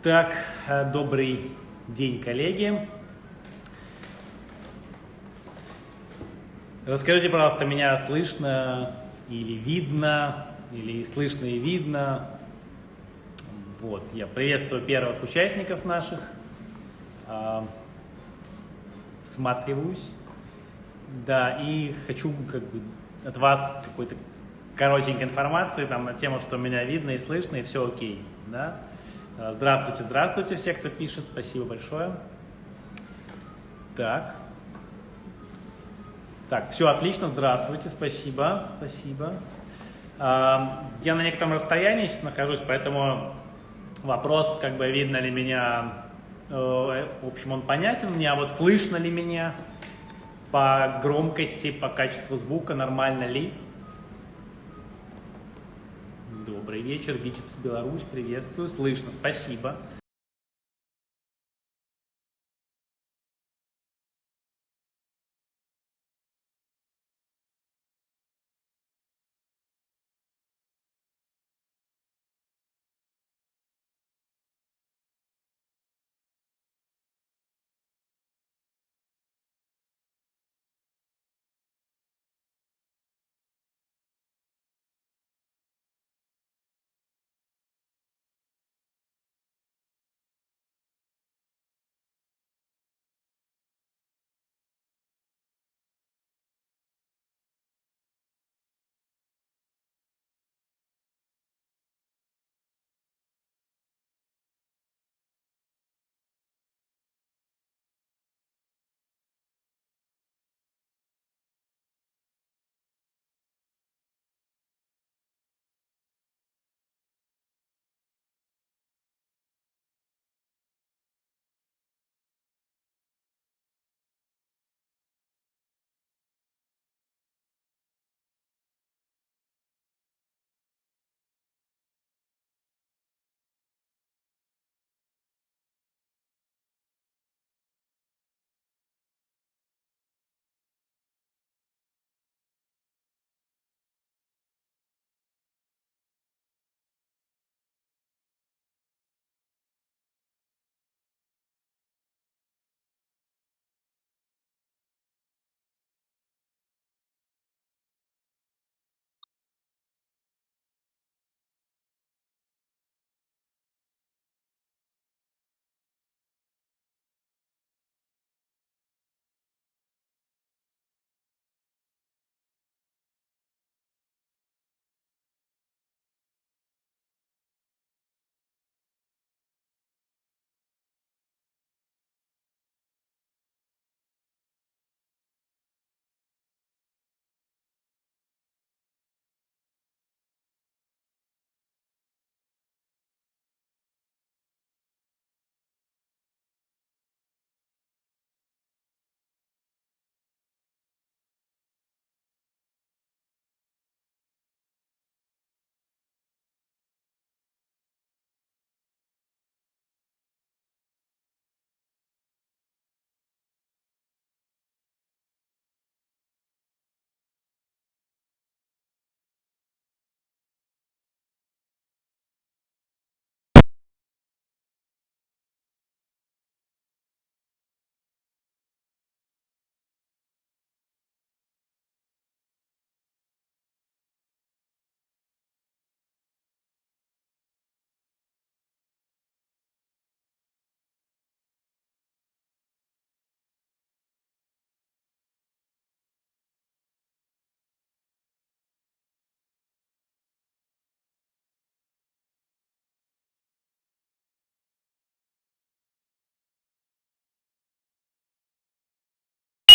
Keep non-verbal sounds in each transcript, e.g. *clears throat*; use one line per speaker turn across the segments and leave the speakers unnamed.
Так, э, добрый день, коллеги. Расскажите, пожалуйста, меня слышно или видно, или слышно и видно. Вот, я приветствую первых участников наших. А, всматриваюсь. Да, и хочу как бы от вас какой-то коротенькой информации там на тему, что меня видно и слышно, и все окей. Да? А, здравствуйте, здравствуйте все, кто пишет, спасибо большое. Так. Так, все отлично, здравствуйте, спасибо, спасибо. А, я на некотором расстоянии сейчас нахожусь, поэтому вопрос, как бы видно ли меня, э, в общем, он понятен мне, а вот слышно ли меня по громкости, по качеству звука, нормально ли? Добрый вечер, Витебс, Беларусь, приветствую, слышно, спасибо.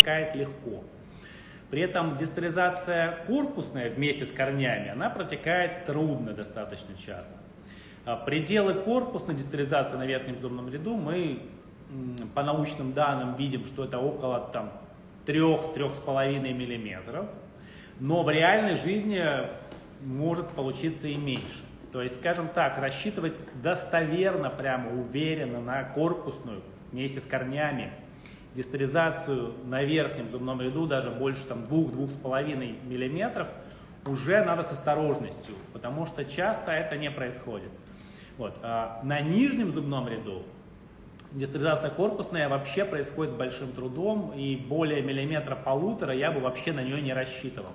Протекает легко. При этом дистализация корпусная вместе с корнями, она протекает трудно достаточно часто. А пределы корпусной дистализации на верхнем зубном ряду мы по научным данным видим, что это около 3-3,5 мм, но в реальной жизни может получиться и меньше. То есть, скажем так, рассчитывать достоверно, прямо уверенно на корпусную вместе с корнями дистализацию на верхнем зубном ряду даже больше там 2-2,5 мм, уже надо с осторожностью, потому что часто это не происходит. Вот. А на нижнем зубном ряду дистеризация корпусная вообще происходит с большим трудом, и более миллиметра полутора я бы вообще на нее не рассчитывал.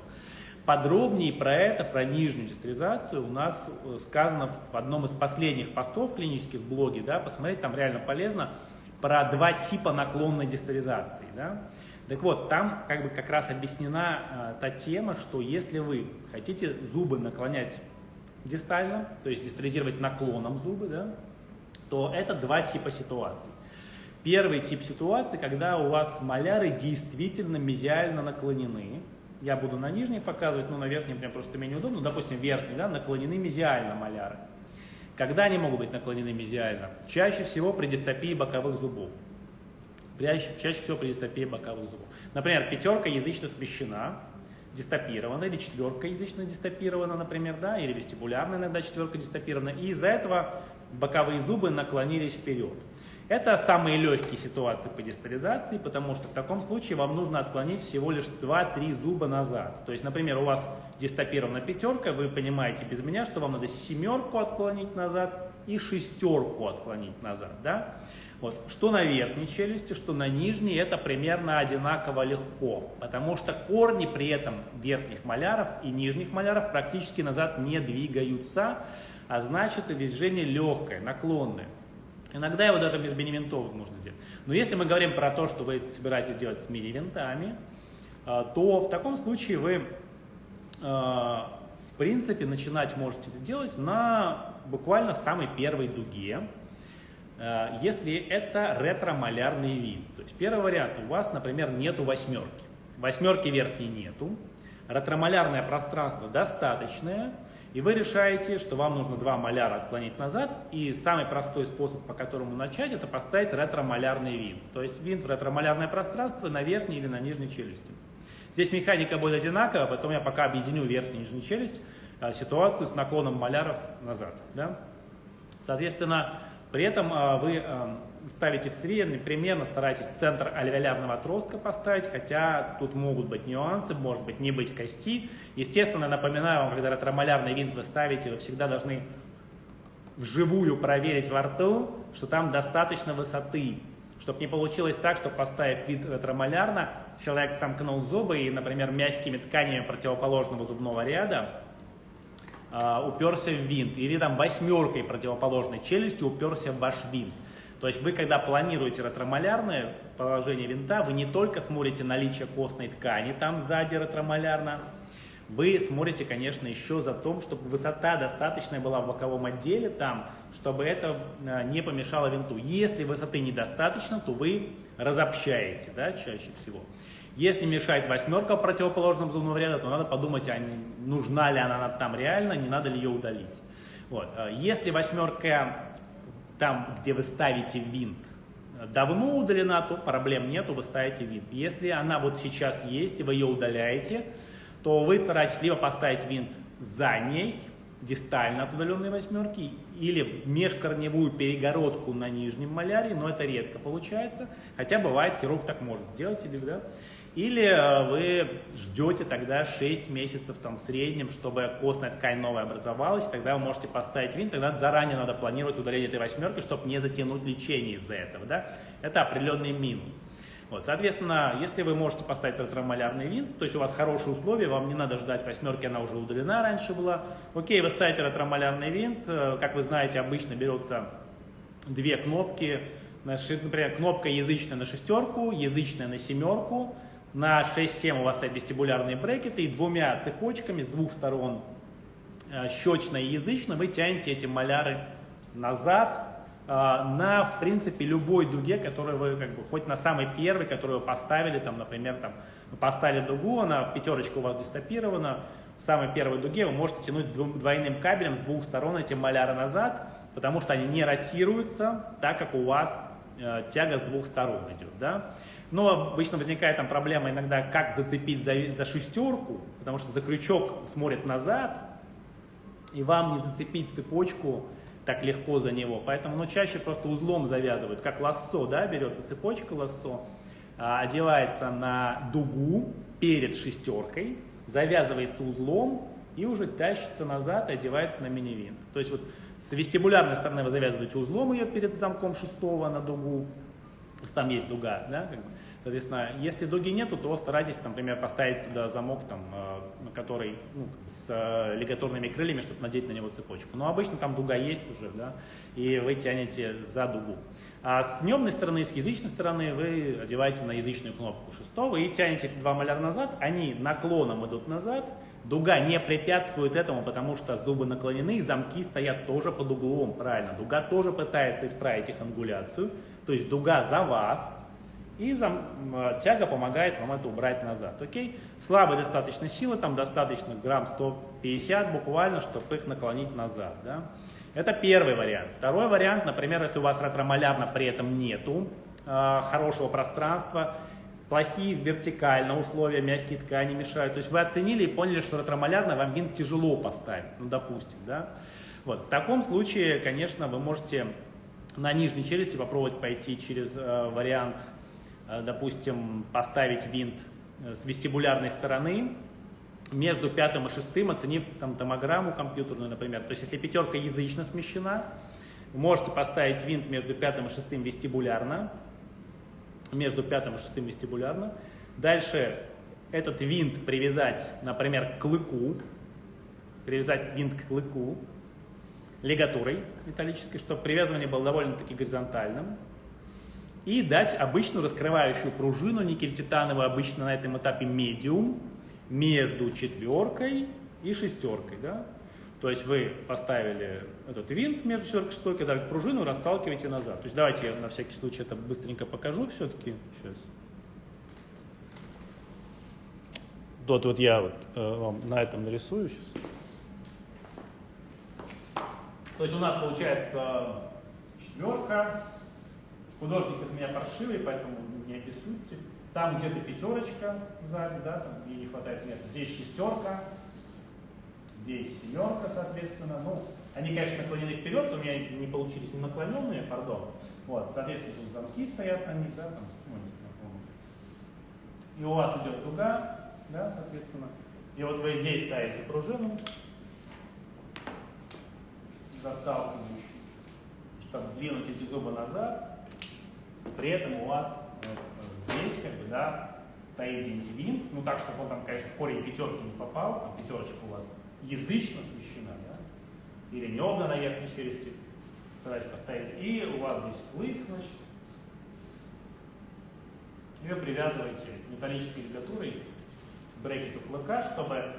Подробнее про это, про нижнюю дистеризацию у нас э, сказано в одном из последних постов клинических в блоге, да, посмотреть, там реально полезно, про два типа наклонной дистеризации. Да. Так вот, там как бы как раз объяснена э, та тема, что если вы хотите зубы наклонять дистально, то есть дистеризировать наклоном зубы, да, то это два типа ситуаций. Первый тип ситуации, когда у вас маляры действительно мезиально наклонены. Я буду на нижней показывать, но на верхней мне просто менее удобно. Допустим, верхний, да, наклонены мезиально маляры. Когда они могут быть наклонены мезиально? Чаще всего при дистопии боковых зубов. Чаще, чаще всего при дистопии боковых зубов. Например, пятерка язычно смещена, дистопирована, или четверка язычно дистопирована, например, да, или вестибулярная иногда четверка дистопирована, и из-за этого боковые зубы наклонились вперед. Это самые легкие ситуации по дистализации, потому что в таком случае вам нужно отклонить всего лишь 2-3 зуба назад. То есть, например, у вас дистопирована пятерка, вы понимаете без меня, что вам надо семерку отклонить назад и шестерку отклонить назад. Да? Вот. Что на верхней челюсти, что на нижней, это примерно одинаково легко, потому что корни при этом верхних маляров и нижних маляров практически назад не двигаются, а значит движение легкое, наклонное. Иногда его даже без мини-винтов можно сделать. Но если мы говорим про то, что вы собираетесь делать с мини-винтами, а, то в таком случае вы, а, в принципе, начинать можете это делать на буквально самой первой дуге, а, если это ретромалярный вид. То есть первый вариант, у вас, например, нету восьмерки. Восьмерки верхней нету, ретромалярное пространство достаточное, и вы решаете, что вам нужно два маляра отклонить назад, и самый простой способ, по которому начать, это поставить ретромалярный винт. То есть винт в ретромалярное пространство на верхней или на нижней челюсти. Здесь механика будет одинаковая, потом я пока объединю верхнюю и нижнюю челюсть, а, ситуацию с наклоном маляров назад. Да? Соответственно, при этом а, вы а, ставите в средний, примерно старайтесь центр альвеолярного отростка поставить, хотя тут могут быть нюансы, может быть не быть кости. Естественно, напоминаю вам, когда ретромалярный винт вы ставите, вы всегда должны вживую проверить во рту, что там достаточно высоты, чтобы не получилось так, что поставив вид ретромалярно, человек сомкнул зубы и, например, мягкими тканями противоположного зубного ряда э, уперся в винт, или там восьмеркой противоположной челюстью уперся в ваш винт. То есть вы, когда планируете ретромалярное положение винта, вы не только смотрите наличие костной ткани там сзади ретромалярно, вы смотрите, конечно, еще за том, чтобы высота достаточная была в боковом отделе там, чтобы это э, не помешало винту. Если высоты недостаточно, то вы разобщаете, да, чаще всего. Если мешает восьмерка в противоположном зубном ряду, то надо подумать, а нужна ли она там реально, не надо ли ее удалить. Вот. Э, если восьмерка там, где вы ставите винт, давно удалена, то проблем нету, вы ставите винт. Если она вот сейчас есть, и вы ее удаляете, то вы стараетесь либо поставить винт за ней, дистально от удаленной восьмерки, или межкорневую перегородку на нижнем маляре, но это редко получается, хотя бывает, хирург так может сделать, или, да, или э, вы ждете тогда 6 месяцев там, в среднем, чтобы костная ткань новая образовалась, тогда вы можете поставить винт, тогда заранее надо планировать удаление этой восьмерки, чтобы не затянуть лечение из-за этого. Да? Это определенный минус. Вот, соответственно, если вы можете поставить ретромалярный винт, то есть у вас хорошие условия, вам не надо ждать восьмерки, она уже удалена раньше была. Окей, вы ставите ретромалярный винт, э, как вы знаете, обычно берутся две кнопки, например, кнопка язычная на шестерку, язычная на семерку, на 6-7 у вас стоят вестибулярные брекеты, и двумя цепочками с двух сторон, э, щечно и язычно, вы тянете эти маляры назад э, на, в принципе, любой дуге, которую вы, как бы, хоть на самой первой, которую вы поставили, там, например, там, поставили дугу, она в пятерочку у вас дистопирована, в самой первой дуге вы можете тянуть двойным кабелем с двух сторон эти маляры назад, потому что они не ротируются, так как у вас э, тяга с двух сторон идет. Да? Но обычно возникает там проблема иногда, как зацепить за, за шестерку, потому что за крючок смотрит назад, и вам не зацепить цепочку так легко за него. Поэтому ну, чаще просто узлом завязывают, как лассо, да, берется цепочка лассо, а, одевается на дугу перед шестеркой, завязывается узлом и уже тащится назад и одевается на мини-винт. То есть вот С вестибулярной стороны вы завязываете узлом ее перед замком шестого на дугу, там есть дуга, да, как бы. Соответственно, если дуги нету, то старайтесь, например, поставить туда замок, там, э, который ну, с э, лигаторными крыльями, чтобы надеть на него цепочку. Но обычно там дуга есть уже, да, и вы тянете за дугу. А с дневной стороны, с язычной стороны вы одеваете на язычную кнопку шестого и тянете эти два маляра назад, они наклоном идут назад, дуга не препятствует этому, потому что зубы наклонены, замки стоят тоже под углом, правильно. Дуга тоже пытается исправить их ангуляцию, то есть дуга за вас, и зам, э, тяга помогает вам это убрать назад. Окей? Слабой достаточно силы, там достаточно грамм 150 буквально, чтобы их наклонить назад. Да? Это первый вариант. Второй вариант, например, если у вас ретромалярно при этом нету э, хорошего пространства, плохие вертикально условия, мягкие ткани мешают. То есть вы оценили и поняли, что ретромалярно вам винт тяжело поставить, ну допустим. Да? Вот. В таком случае, конечно, вы можете на нижней челюсти попробовать пойти через э, вариант Э, допустим, поставить винт э, с вестибулярной стороны, между пятым и шестым, оценив там томограмму компьютерную, например. То есть, если пятерка язычно смещена, можете поставить винт между пятым и шестым вестибулярно, между пятым и шестым вестибулярно. Дальше этот винт привязать, например, к клыку, привязать винт к клыку лигатурой металлической, чтобы привязывание было довольно-таки горизонтальным и дать обычную раскрывающую пружину никель-титановую, обычно на этом этапе медиум, между четверкой и шестеркой. Да? То есть вы поставили этот винт между четверкой и шестеркой, дали пружину, расталкиваете назад. То есть давайте я на всякий случай это быстренько покажу все-таки. Сейчас. Вот, вот я вот, э, вам на этом нарисую сейчас. То есть у нас получается четверка, Художник из меня паршивый, поэтому не обессудьте. Там где-то пятерочка сзади, да, там ей не хватает места. Здесь шестерка, здесь семерка, соответственно. Ну, они, конечно, наклонены вперед, у меня не получились не наклоненные, пардон. Вот, соответственно, тут замки стоят на них, да, там, ну, не И у вас идет дуга, да, соответственно. И вот вы здесь ставите пружину, засталкивающую, чтобы двинуть эти зубы назад, при этом у вас вот, здесь как бы, да, стоит дентивин, ну так, чтобы он там, конечно, в корень пятерки не попал, там пятерочка у вас язычно смещена, да, или небно на верхней челюсти, старайтесь поставить, и у вас здесь клык, значит, вы привязываете металлической лигатурой к брекету клыка, чтобы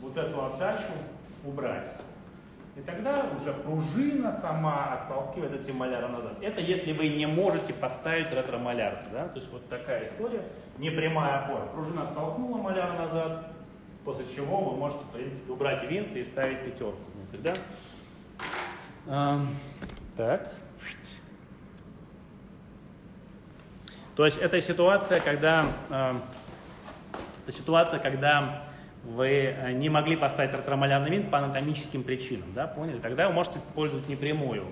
вот эту отдачу убрать. И тогда уже пружина сама отталкивает эти маляры назад. Это если вы не можете поставить ретромаляр. Да? То есть вот такая история, не прямая опора. Пружина оттолкнула маляр назад, после чего вы можете, в принципе, убрать винт и ставить пятерку внутрь. Да? А, так. То есть это ситуация, когда, э, ситуация, когда вы э, не могли поставить ретромалярный винт по анатомическим причинам, да, поняли? Тогда вы можете использовать непрямую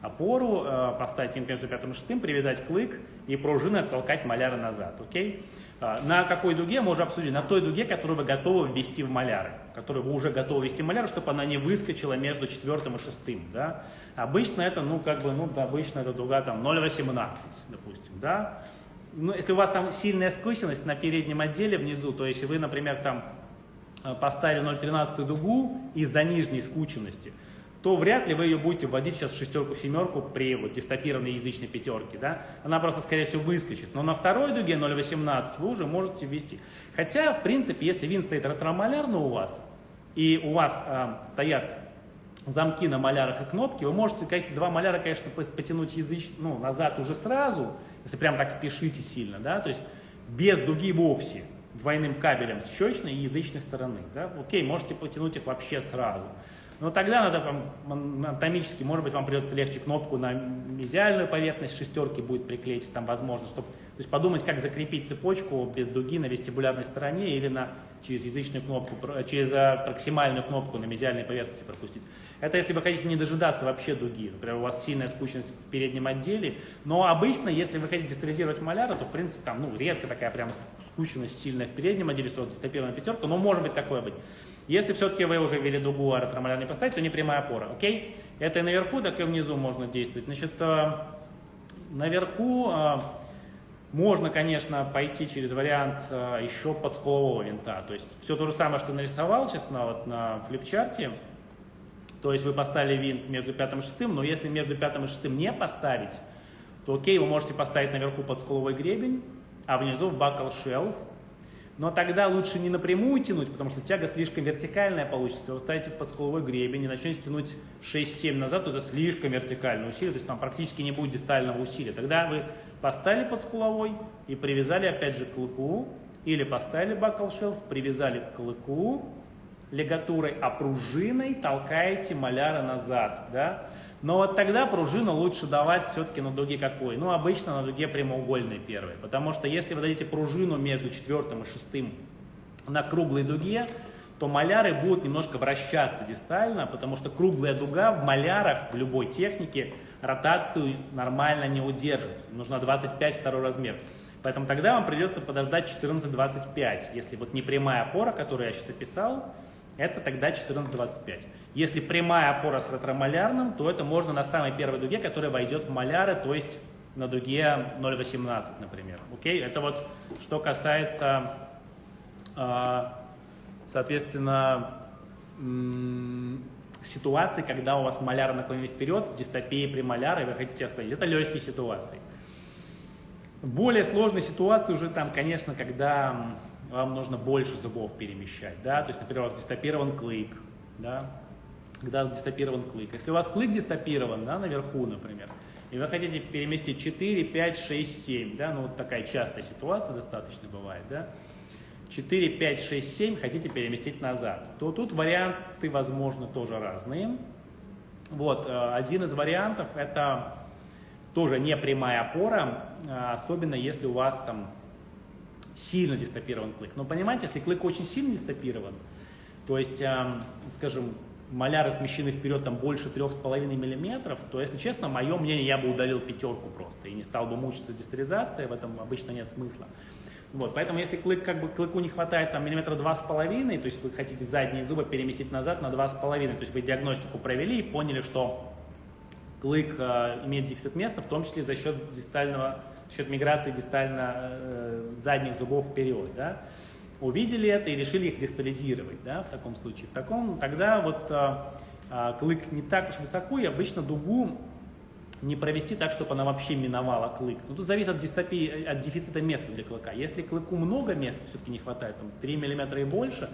опору, э, поставить винт между пятым и шестым, привязать клык и пружины оттолкать маляры назад, окей? А, на какой дуге мы уже обсудили? На той дуге, которую вы готовы ввести в маляры, которую вы уже готовы ввести в маляры, чтобы она не выскочила между четвертым и шестым, да? Обычно это, ну, как бы, ну, обычно это дуга там 0,18, допустим, да? Ну, если у вас там сильная скученность на переднем отделе внизу, то есть вы, например, там Э, поставили 0,13 дугу из-за нижней скученности, то вряд ли вы ее будете вводить сейчас шестерку-семерку при вот, дистопированной язычной пятерке. Да? Она просто, скорее всего, выскочит. Но на второй дуге 0,18 вы уже можете ввести. Хотя, в принципе, если вин стоит ретромалярно у вас, и у вас э, стоят замки на малярах и кнопки, вы можете эти два маляра, конечно, потянуть языч, ну, назад уже сразу, если прям так спешите сильно, да, то есть без дуги вовсе двойным кабелем с щечной и язычной стороны. Да? Окей, можете потянуть их вообще сразу. Но тогда надо там, анатомически, может быть, вам придется легче кнопку на мезиальную поверхность шестерки будет приклеить, там возможно, чтобы, то есть подумать, как закрепить цепочку без дуги на вестибулярной стороне или на, через язычную кнопку, через а, проксимальную кнопку на мезиальной поверхности пропустить. Это если вы хотите не дожидаться вообще дуги, например, у вас сильная скучность в переднем отделе, но обычно, если вы хотите стерилизировать маляра, то, в принципе, там, ну, редко такая прям скучность сильная в переднем отделе, что дистопированная пятерка, но может быть такое быть. Если все-таки вы уже ввели дугу, а ретромаляр не поставить, то не прямая опора, окей? Это и наверху, так и внизу можно действовать. Значит, э, наверху э, можно, конечно, пойти через вариант э, еще подскулового винта. То есть все то же самое, что нарисовал на, вот, на флипчарте. То есть вы поставили винт между пятым и шестым, но если между пятым и шестым не поставить, то окей, вы можете поставить наверху подскуловой гребень, а внизу в buckle shelf. Но тогда лучше не напрямую тянуть, потому что тяга слишком вертикальная получится. Вы ставите подскуловой гребень и начнете тянуть 6-7 назад, то это слишком вертикальное усилие, то есть там практически не будет дистального усилия. Тогда вы поставили подскуловой и привязали опять же к клыку, или поставили shelf, привязали к клыку, лигатурой, а пружиной толкаете маляра назад. Да? Но вот тогда пружину лучше давать все-таки на дуге какой? Ну, обычно на дуге прямоугольной первой. Потому что если вы дадите пружину между четвертым и шестым на круглой дуге, то маляры будут немножко вращаться дистально, потому что круглая дуга в малярах в любой технике ротацию нормально не удержит. Нужно 25 второй размер. Поэтому тогда вам придется подождать 14-25. Если вот не прямая опора, которую я сейчас описал, это тогда 14-25. Если прямая опора с ретромалярным, то это можно на самой первой дуге, которая войдет в маляры, то есть на дуге 0,18, например. Окей? Это вот что касается, э, соответственно, ситуации, когда у вас маляр наклонен вперед с дистопией премоляра, и вы хотите отходить. Это легкие ситуации. Более сложные ситуации уже там, конечно, когда вам нужно больше зубов перемещать, да, то есть, например, у вас дистопирован клык, да, когда дистопирован клык. Если у вас клык дистопирован, да, наверху, например, и вы хотите переместить 4, 5, 6, 7, да, ну вот такая частая ситуация достаточно бывает, да, 4, 5, 6, 7 хотите переместить назад, то тут варианты, возможно, тоже разные. Вот, э, один из вариантов это тоже не прямая опора, э, особенно если у вас там сильно дистопирован клык. Но понимаете, если клык очень сильно дистопирован, то есть, эм, скажем, маляры смещены вперед там больше 3,5 мм, то, если честно, мое мнение, я бы удалил пятерку просто и не стал бы мучиться с дистеризацией, в этом обычно нет смысла. Вот, поэтому если клык, как бы, клыку не хватает там миллиметра два с половиной, то есть вы хотите задние зубы переместить назад на два с половиной, то есть вы диагностику провели и поняли, что клык э, имеет дефицит места, в том числе за счет дистального счет миграции дистально э, зубов вперед, да, увидели это и решили их дистализировать, да, в таком случае. В таком, тогда вот э, э, клык не так уж высоко, и обычно дугу не провести так, чтобы она вообще миновала клык. Ну, тут зависит от, дистопии, от дефицита места для клыка. Если клыку много места все-таки не хватает, там 3 мм и больше,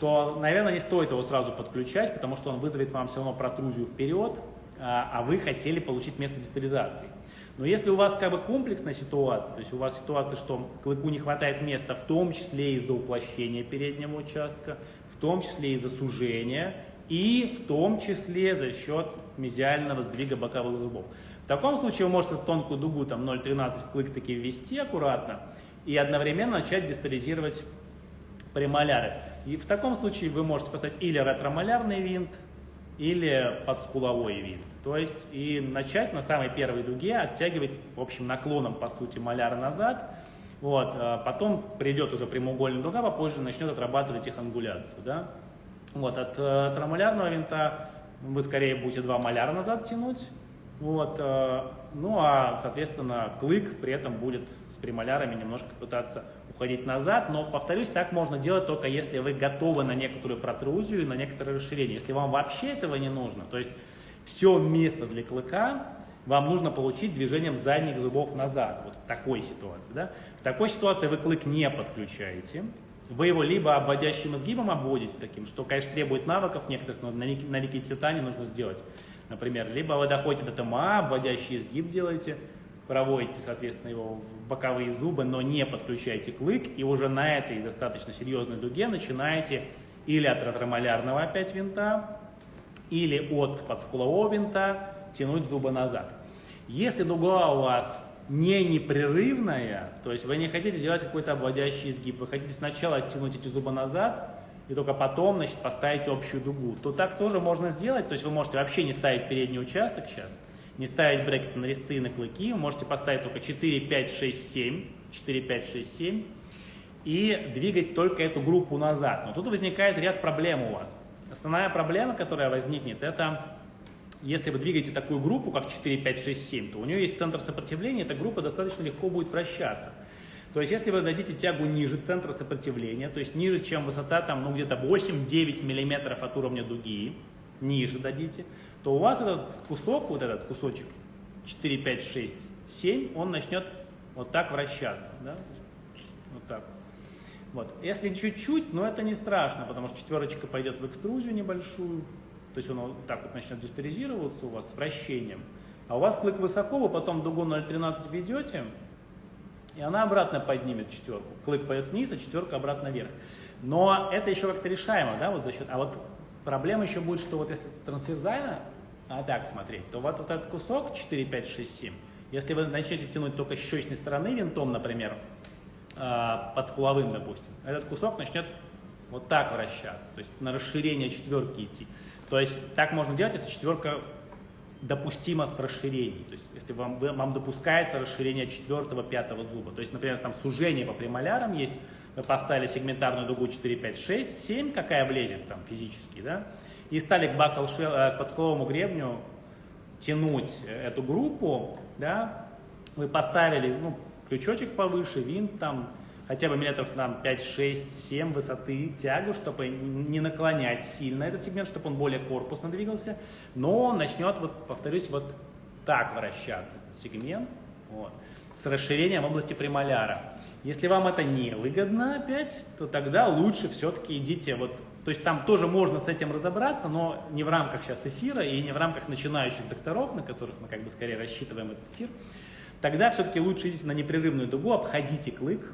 то, наверное, не стоит его сразу подключать, потому что он вызовет вам все равно протрузию вперед, а, а вы хотели получить место дистализации. Но если у вас как бы комплексная ситуация, то есть у вас ситуация, что клыку не хватает места, в том числе из-за уплощения переднего участка, в том числе из-за сужения и в том числе за счет мезиального сдвига боковых зубов. В таком случае вы можете тонкую дугу там 0,13 в клык таки ввести аккуратно и одновременно начать дистализировать премоляры. И в таком случае вы можете поставить или ретромолярный винт, или подскуловой винт. То есть и начать на самой первой дуге оттягивать, в общем, наклоном, по сути, маляра назад. Вот, а потом придет уже прямоугольная дуга, попозже начнет отрабатывать их ангуляцию. Да? Вот, от э, тромолярного винта вы скорее будете два маляра назад тянуть. Вот, э, ну а, соответственно, клык при этом будет с премолярами немножко пытаться уходить назад, но, повторюсь, так можно делать только если вы готовы на некоторую протрузию, на некоторое расширение. Если вам вообще этого не нужно, то есть все место для клыка вам нужно получить движением задних зубов назад, вот в такой ситуации. Да? В такой ситуации вы клык не подключаете, вы его либо обводящим изгибом обводите таким, что, конечно, требует навыков некоторых, но на, на ликититане нужно сделать, например, либо вы доходите до ТМА, обводящий изгиб делаете, проводите, соответственно, его в боковые зубы, но не подключаете клык, и уже на этой достаточно серьезной дуге начинаете или от ретромолярного опять винта, или от подскулового винта тянуть зубы назад. Если дуга у вас не непрерывная, то есть вы не хотите делать какой-то обводящий изгиб, вы хотите сначала оттянуть эти зубы назад, и только потом значит, поставить общую дугу, то так тоже можно сделать, то есть вы можете вообще не ставить передний участок сейчас, не ставить брекет на резцы и на клыки, вы можете поставить только 4, 5, 6, 7, 4, 5, 6, 7, и двигать только эту группу назад. Но тут возникает ряд проблем у вас. Основная проблема, которая возникнет, это если вы двигаете такую группу, как 4, 5, 6, 7, то у нее есть центр сопротивления, эта группа достаточно легко будет вращаться. То есть, если вы дадите тягу ниже центра сопротивления, то есть ниже, чем высота там, ну, где-то 8-9 миллиметров от уровня дуги, ниже дадите, то у вас этот кусок, вот этот кусочек 4, 5, 6, 7, он начнет вот так вращаться. Да? Вот так. Вот. Если чуть-чуть, но это не страшно, потому что четверочка пойдет в экструзию небольшую, то есть он вот так вот начнет дистеризироваться у вас с вращением. А у вас клык высоко, вы потом дугу 0,13 ведете, и она обратно поднимет четверку. Клык пойдет вниз, а четверка обратно вверх. Но это еще как-то решаемо, да, вот за счет... А вот проблема еще будет, что вот если трансверзально, а так смотреть, то вот, вот этот кусок 4, 5, 6, 7, если вы начнете тянуть только с щечной стороны винтом, например, а, под скуловым, допустим, этот кусок начнет вот так вращаться, то есть на расширение четверки идти. То есть так можно делать, если четверка допустимо в расширении. То есть, если вам, вам допускается расширение четвертого, пятого зуба. То есть, например, там сужение по премолярам есть, вы поставили сегментарную дугу 4, 5, 6, 7, какая влезет там физически, да, и стали к бакал э, к подскуловому гребню тянуть эту группу, да, вы поставили, ну, крючочек повыше, винт там, хотя бы метров там 5, 6, 7 высоты тягу, чтобы не наклонять сильно этот сегмент, чтобы он более корпусно двигался, но начнет, вот, повторюсь, вот так вращаться, этот сегмент, вот, с расширением в области премоляра. Если вам это не выгодно опять, то тогда лучше все-таки идите вот, то есть там тоже можно с этим разобраться, но не в рамках сейчас эфира и не в рамках начинающих докторов, на которых мы как бы скорее рассчитываем этот эфир. Тогда все-таки лучше идите на непрерывную дугу, обходите клык,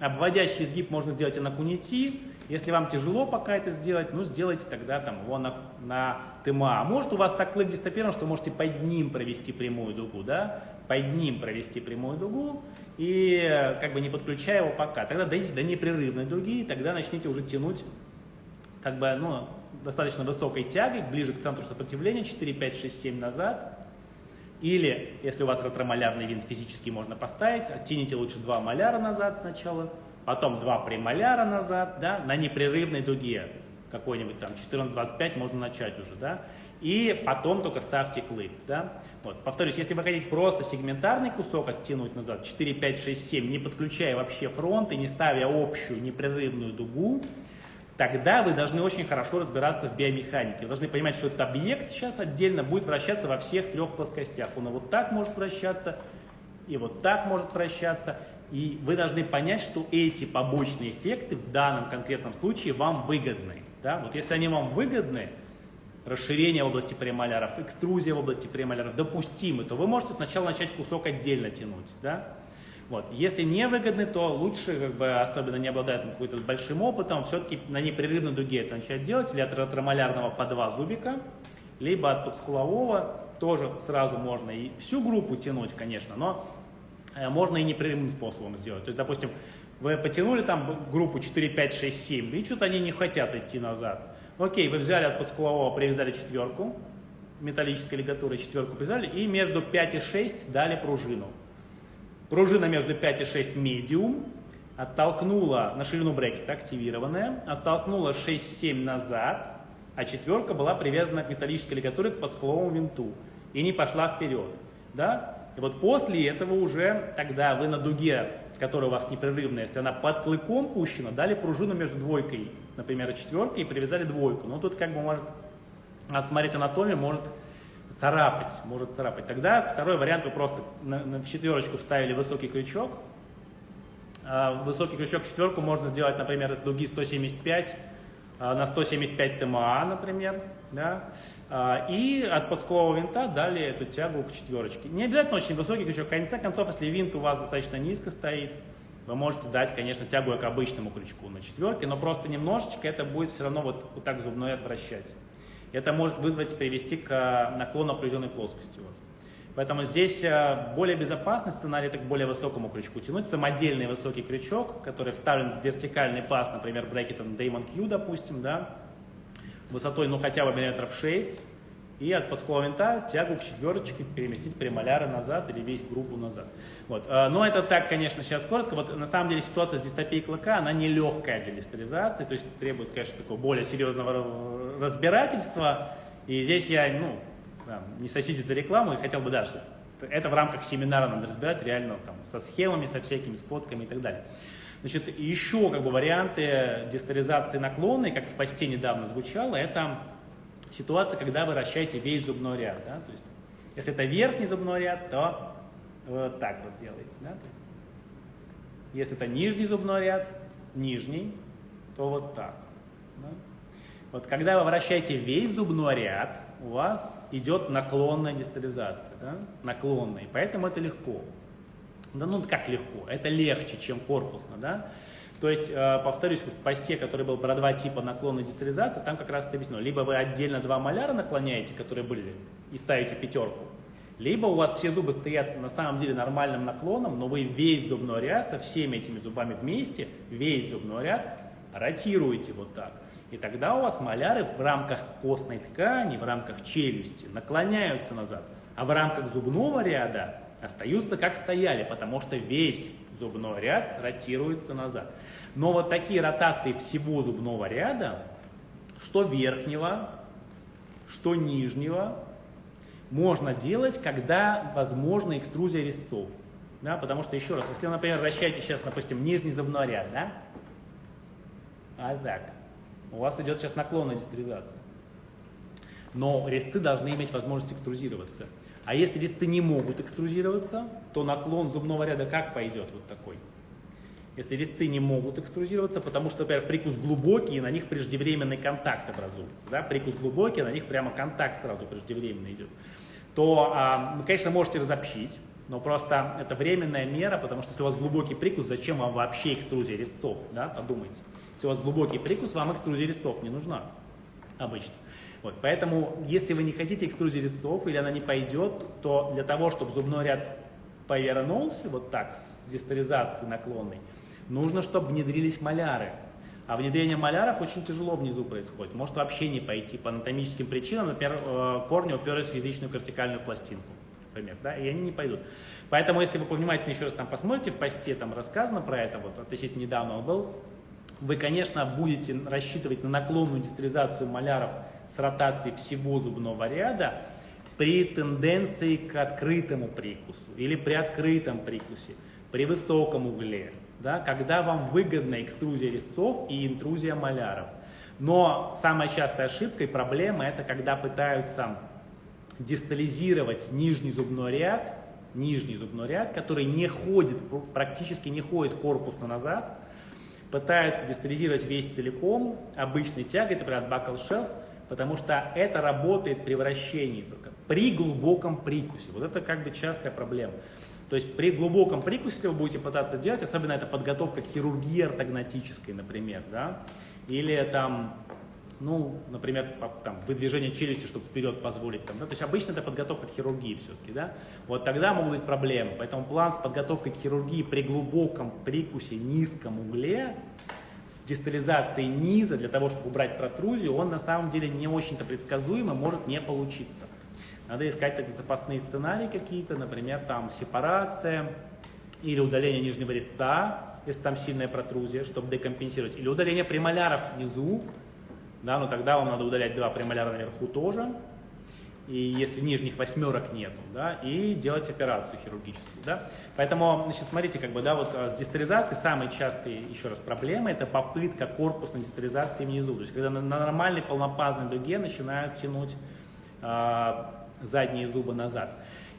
Обводящий изгиб можно сделать и на кунити. Если вам тяжело пока это сделать, ну сделайте тогда там его на, на ТМА. А может у вас так клык дистопирован, что можете под ним провести прямую дугу, да? Под ним провести прямую дугу и как бы не подключая его пока. Тогда дойдите до непрерывной дуги, и тогда начните уже тянуть как бы, ну, достаточно высокой тягой, ближе к центру сопротивления, 4, 5, 6, 7 назад. Или, если у вас ретромолярный винт физически можно поставить, оттяните лучше два маляра назад сначала, потом два премоляра назад, да, на непрерывной дуге, какой-нибудь там 14-25 можно начать уже, да, и потом только ставьте клык, да. Вот, повторюсь, если вы хотите просто сегментарный кусок оттянуть назад, 4, 5, 6, 7, не подключая вообще фронт и не ставя общую непрерывную дугу, тогда вы должны очень хорошо разбираться в биомеханике. Вы должны понимать, что этот объект сейчас отдельно будет вращаться во всех трех плоскостях. Он вот так может вращаться, и вот так может вращаться. И вы должны понять, что эти побочные эффекты в данном конкретном случае вам выгодны. Да? Вот если они вам выгодны, расширение в области премоляров, экструзия в области премоляров допустимы, то вы можете сначала начать кусок отдельно тянуть. Да? Вот. Если не выгодны, то лучше, как бы, особенно не обладая каким-то большим опытом, все-таки на непрерывной дуге это начать делать, или от ретромолярного по два зубика, либо от подскулового тоже сразу можно и всю группу тянуть, конечно, но э, можно и непрерывным способом сделать. То есть, допустим, вы потянули там группу 4, 5, 6, 7, и что-то они не хотят идти назад. Окей, вы взяли от подскулового, привязали четверку, металлической лигатурой четверку привязали, и между 5 и 6 дали пружину. Пружина между 5 и 6 медиум, оттолкнула на ширину брекета активированная, оттолкнула 6-7 назад, а четверка была привязана к металлической лигатуре к подскуловому винту и не пошла вперед. Да? И вот после этого уже тогда вы на дуге, которая у вас непрерывная, если она под клыком пущена, дали пружину между двойкой, например, четверкой, и привязали двойку. Но тут как бы может, надо смотреть анатомию, может царапать, может царапать. Тогда второй вариант, вы просто на, на четверочку вставили высокий крючок. А, высокий крючок в четверку можно сделать, например, из дуги 175 а, на 175 ТМА, например. Да? А, и от подскулового винта дали эту тягу к четверочке. Не обязательно очень высокий крючок. В конце концов, если винт у вас достаточно низко стоит, вы можете дать, конечно, тягу к обычному крючку на четверке, но просто немножечко это будет все равно вот, вот так зубной отвращать это может вызвать, привести к э, наклону окруженной плоскости у вас. Поэтому здесь э, более безопасный сценарий, это к более высокому крючку тянуть. Самодельный высокий крючок, который вставлен в вертикальный паз, например, брекетом Damon Q, допустим, да, высотой, ну, хотя бы миллиметров 6, и от подского винта тягу к четверочке переместить премоляра назад или весь группу назад. Вот. А, но это так, конечно, сейчас коротко. Вот на самом деле ситуация с дистопией клыка, она не легкая для дистеризации, то есть требует, конечно, такого более серьезного разбирательства. И здесь я, ну, не сочтите за рекламу, и хотел бы даже, это в рамках семинара надо разбирать реально там, со схемами, со всякими, с фотками и так далее. Значит, еще как бы варианты дистеризации наклонной, как в посте недавно звучало, это ситуация, когда вы вращаете весь зубной ряд. Да? То есть, если это верхний зубной ряд, то вот так вот делаете. Да? То есть, если это нижний зубной ряд, нижний, то вот так. Да? Вот когда вы вращаете весь зубной ряд, у вас идет наклонная дистализация, да? наклонная, поэтому это легко. Да ну как легко, это легче, чем корпусно, да? То есть, э, повторюсь, в посте, который был про два типа наклонной дистализации, там как раз это объяснено. Либо вы отдельно два маляра наклоняете, которые были, и ставите пятерку, либо у вас все зубы стоят на самом деле нормальным наклоном, но вы весь зубной ряд со всеми этими зубами вместе, весь зубной ряд ротируете вот так. И тогда у вас маляры в рамках костной ткани, в рамках челюсти наклоняются назад, а в рамках зубного ряда остаются как стояли, потому что весь зубной ряд ротируется назад. Но вот такие ротации всего зубного ряда, что верхнего, что нижнего, можно делать, когда возможна экструзия резцов. Да, потому что, еще раз, если например, вращаете сейчас, допустим, нижний зубной ряд, да, а так, у вас идет сейчас наклонная дистеризация. Но резцы должны иметь возможность экструзироваться. А если резцы не могут экструзироваться, то наклон зубного ряда как пойдет вот такой? Если резцы не могут экструзироваться, потому что, например, прикус глубокий, и на них преждевременный контакт образуется. Да? Прикус глубокий, на них прямо контакт сразу преждевременно идет. То а, вы, конечно, можете разобщить, но просто это временная мера, потому что если у вас глубокий прикус, зачем вам вообще экструзия резцов? Да? Подумайте. Если у вас глубокий прикус, вам экструзия резцов не нужна обычно. Вот, поэтому, если вы не хотите экструзии резцов или она не пойдет, то для того, чтобы зубной ряд повернулся вот так, с дистализацией наклонной, нужно, чтобы внедрились маляры. А внедрение маляров очень тяжело внизу происходит. Может вообще не пойти по анатомическим причинам. Например, э, корни уперлись в язычную кортикальную пластинку. Например, да, и они не пойдут. Поэтому, если вы повнимательнее еще раз там посмотрите, в посте там рассказано про это, вот относительно недавно он был, вы, конечно, будете рассчитывать на наклонную дистализацию маляров с ротацией всего зубного ряда при тенденции к открытому прикусу или при открытом прикусе, при высоком угле, да, когда вам выгодна экструзия резцов и интрузия маляров. Но самая частая ошибка и проблема это когда пытаются дистализировать нижний зубной ряд, нижний зубной ряд, который не ходит, практически не ходит корпусно назад, пытаются дистализировать весь целиком, обычной тягой, например, от shelf, потому что это работает при вращении только, при глубоком прикусе. Вот это как бы частая проблема. То есть при глубоком прикусе, если вы будете пытаться делать, особенно это подготовка к хирургии ортогнатической, например, да, или там, ну, например, там, выдвижение челюсти, чтобы вперед позволить, там, да, то есть обычно это подготовка к хирургии все-таки, да, вот тогда могут быть проблемы. Поэтому план с подготовкой к хирургии при глубоком прикусе, низком угле, с дистализацией низа для того, чтобы убрать протрузию, он на самом деле не очень-то предсказуемо может не получиться. Надо искать так, запасные сценарии какие-то, например, там сепарация или удаление нижнего резца, если там сильная протрузия, чтобы декомпенсировать, или удаление премоляров внизу, да, но тогда вам надо удалять два премоляра наверху тоже, и если нижних восьмерок нету, да, и делать операцию хирургическую, да. Поэтому, значит, смотрите, как бы, да, вот а, с дистализацией самые частые, еще раз, проблемы, это попытка корпусной дистализации внизу, то есть когда на, на нормальной полнопазной дуге начинают тянуть э, задние зубы назад.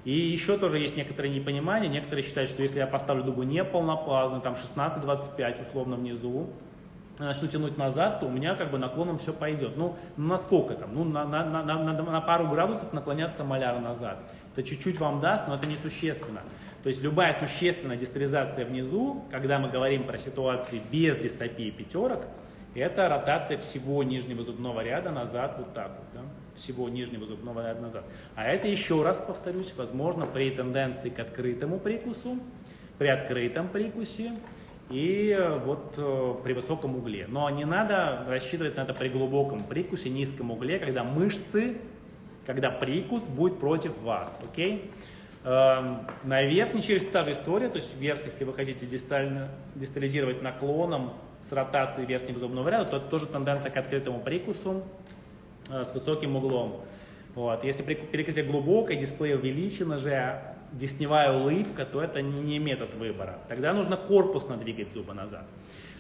И еще тоже есть некоторые непонимания, некоторые считают, что если я поставлю дугу не полнопазную, там 16-25 условно внизу, начну тянуть назад, то у меня как бы наклоном все пойдет. Ну, на сколько там? Ну, на, на, на, на, на пару градусов наклоняться маляр назад. Это чуть-чуть вам даст, но это несущественно. То есть любая существенная дистеризация внизу, когда мы говорим про ситуации без дистопии пятерок, это ротация всего нижнего зубного ряда назад, вот так вот, да? всего нижнего зубного ряда назад. А это еще раз повторюсь, возможно при тенденции к открытому прикусу, при открытом прикусе, и э, вот э, при высоком угле. Но не надо рассчитывать на это при глубоком прикусе, низком угле, когда мышцы когда прикус будет против вас, окей? Эм, на верхней челюсти та же история, то есть вверх, если вы хотите дистально, дистализировать наклоном с ротацией верхнего зубного ряда, то тоже тенденция к открытому прикусу э, с высоким углом. Вот. Если перекрытие глубокое, дисплей увеличено же, десневая улыбка, то это не, метод выбора. Тогда нужно корпусно двигать зубы назад.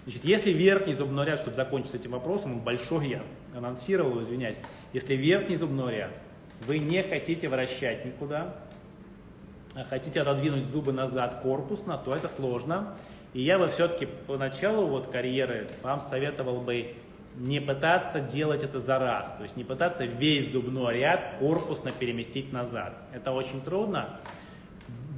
Значит, если верхний зубной ряд, чтобы закончить с этим вопросом, он большой, я анонсировал, извиняюсь, если верхний зубной ряд вы не хотите вращать никуда, а хотите отодвинуть зубы назад корпусно, то это сложно. И я бы все-таки поначалу вот карьеры вам советовал бы не пытаться делать это за раз, то есть не пытаться весь зубной ряд корпусно переместить назад. Это очень трудно.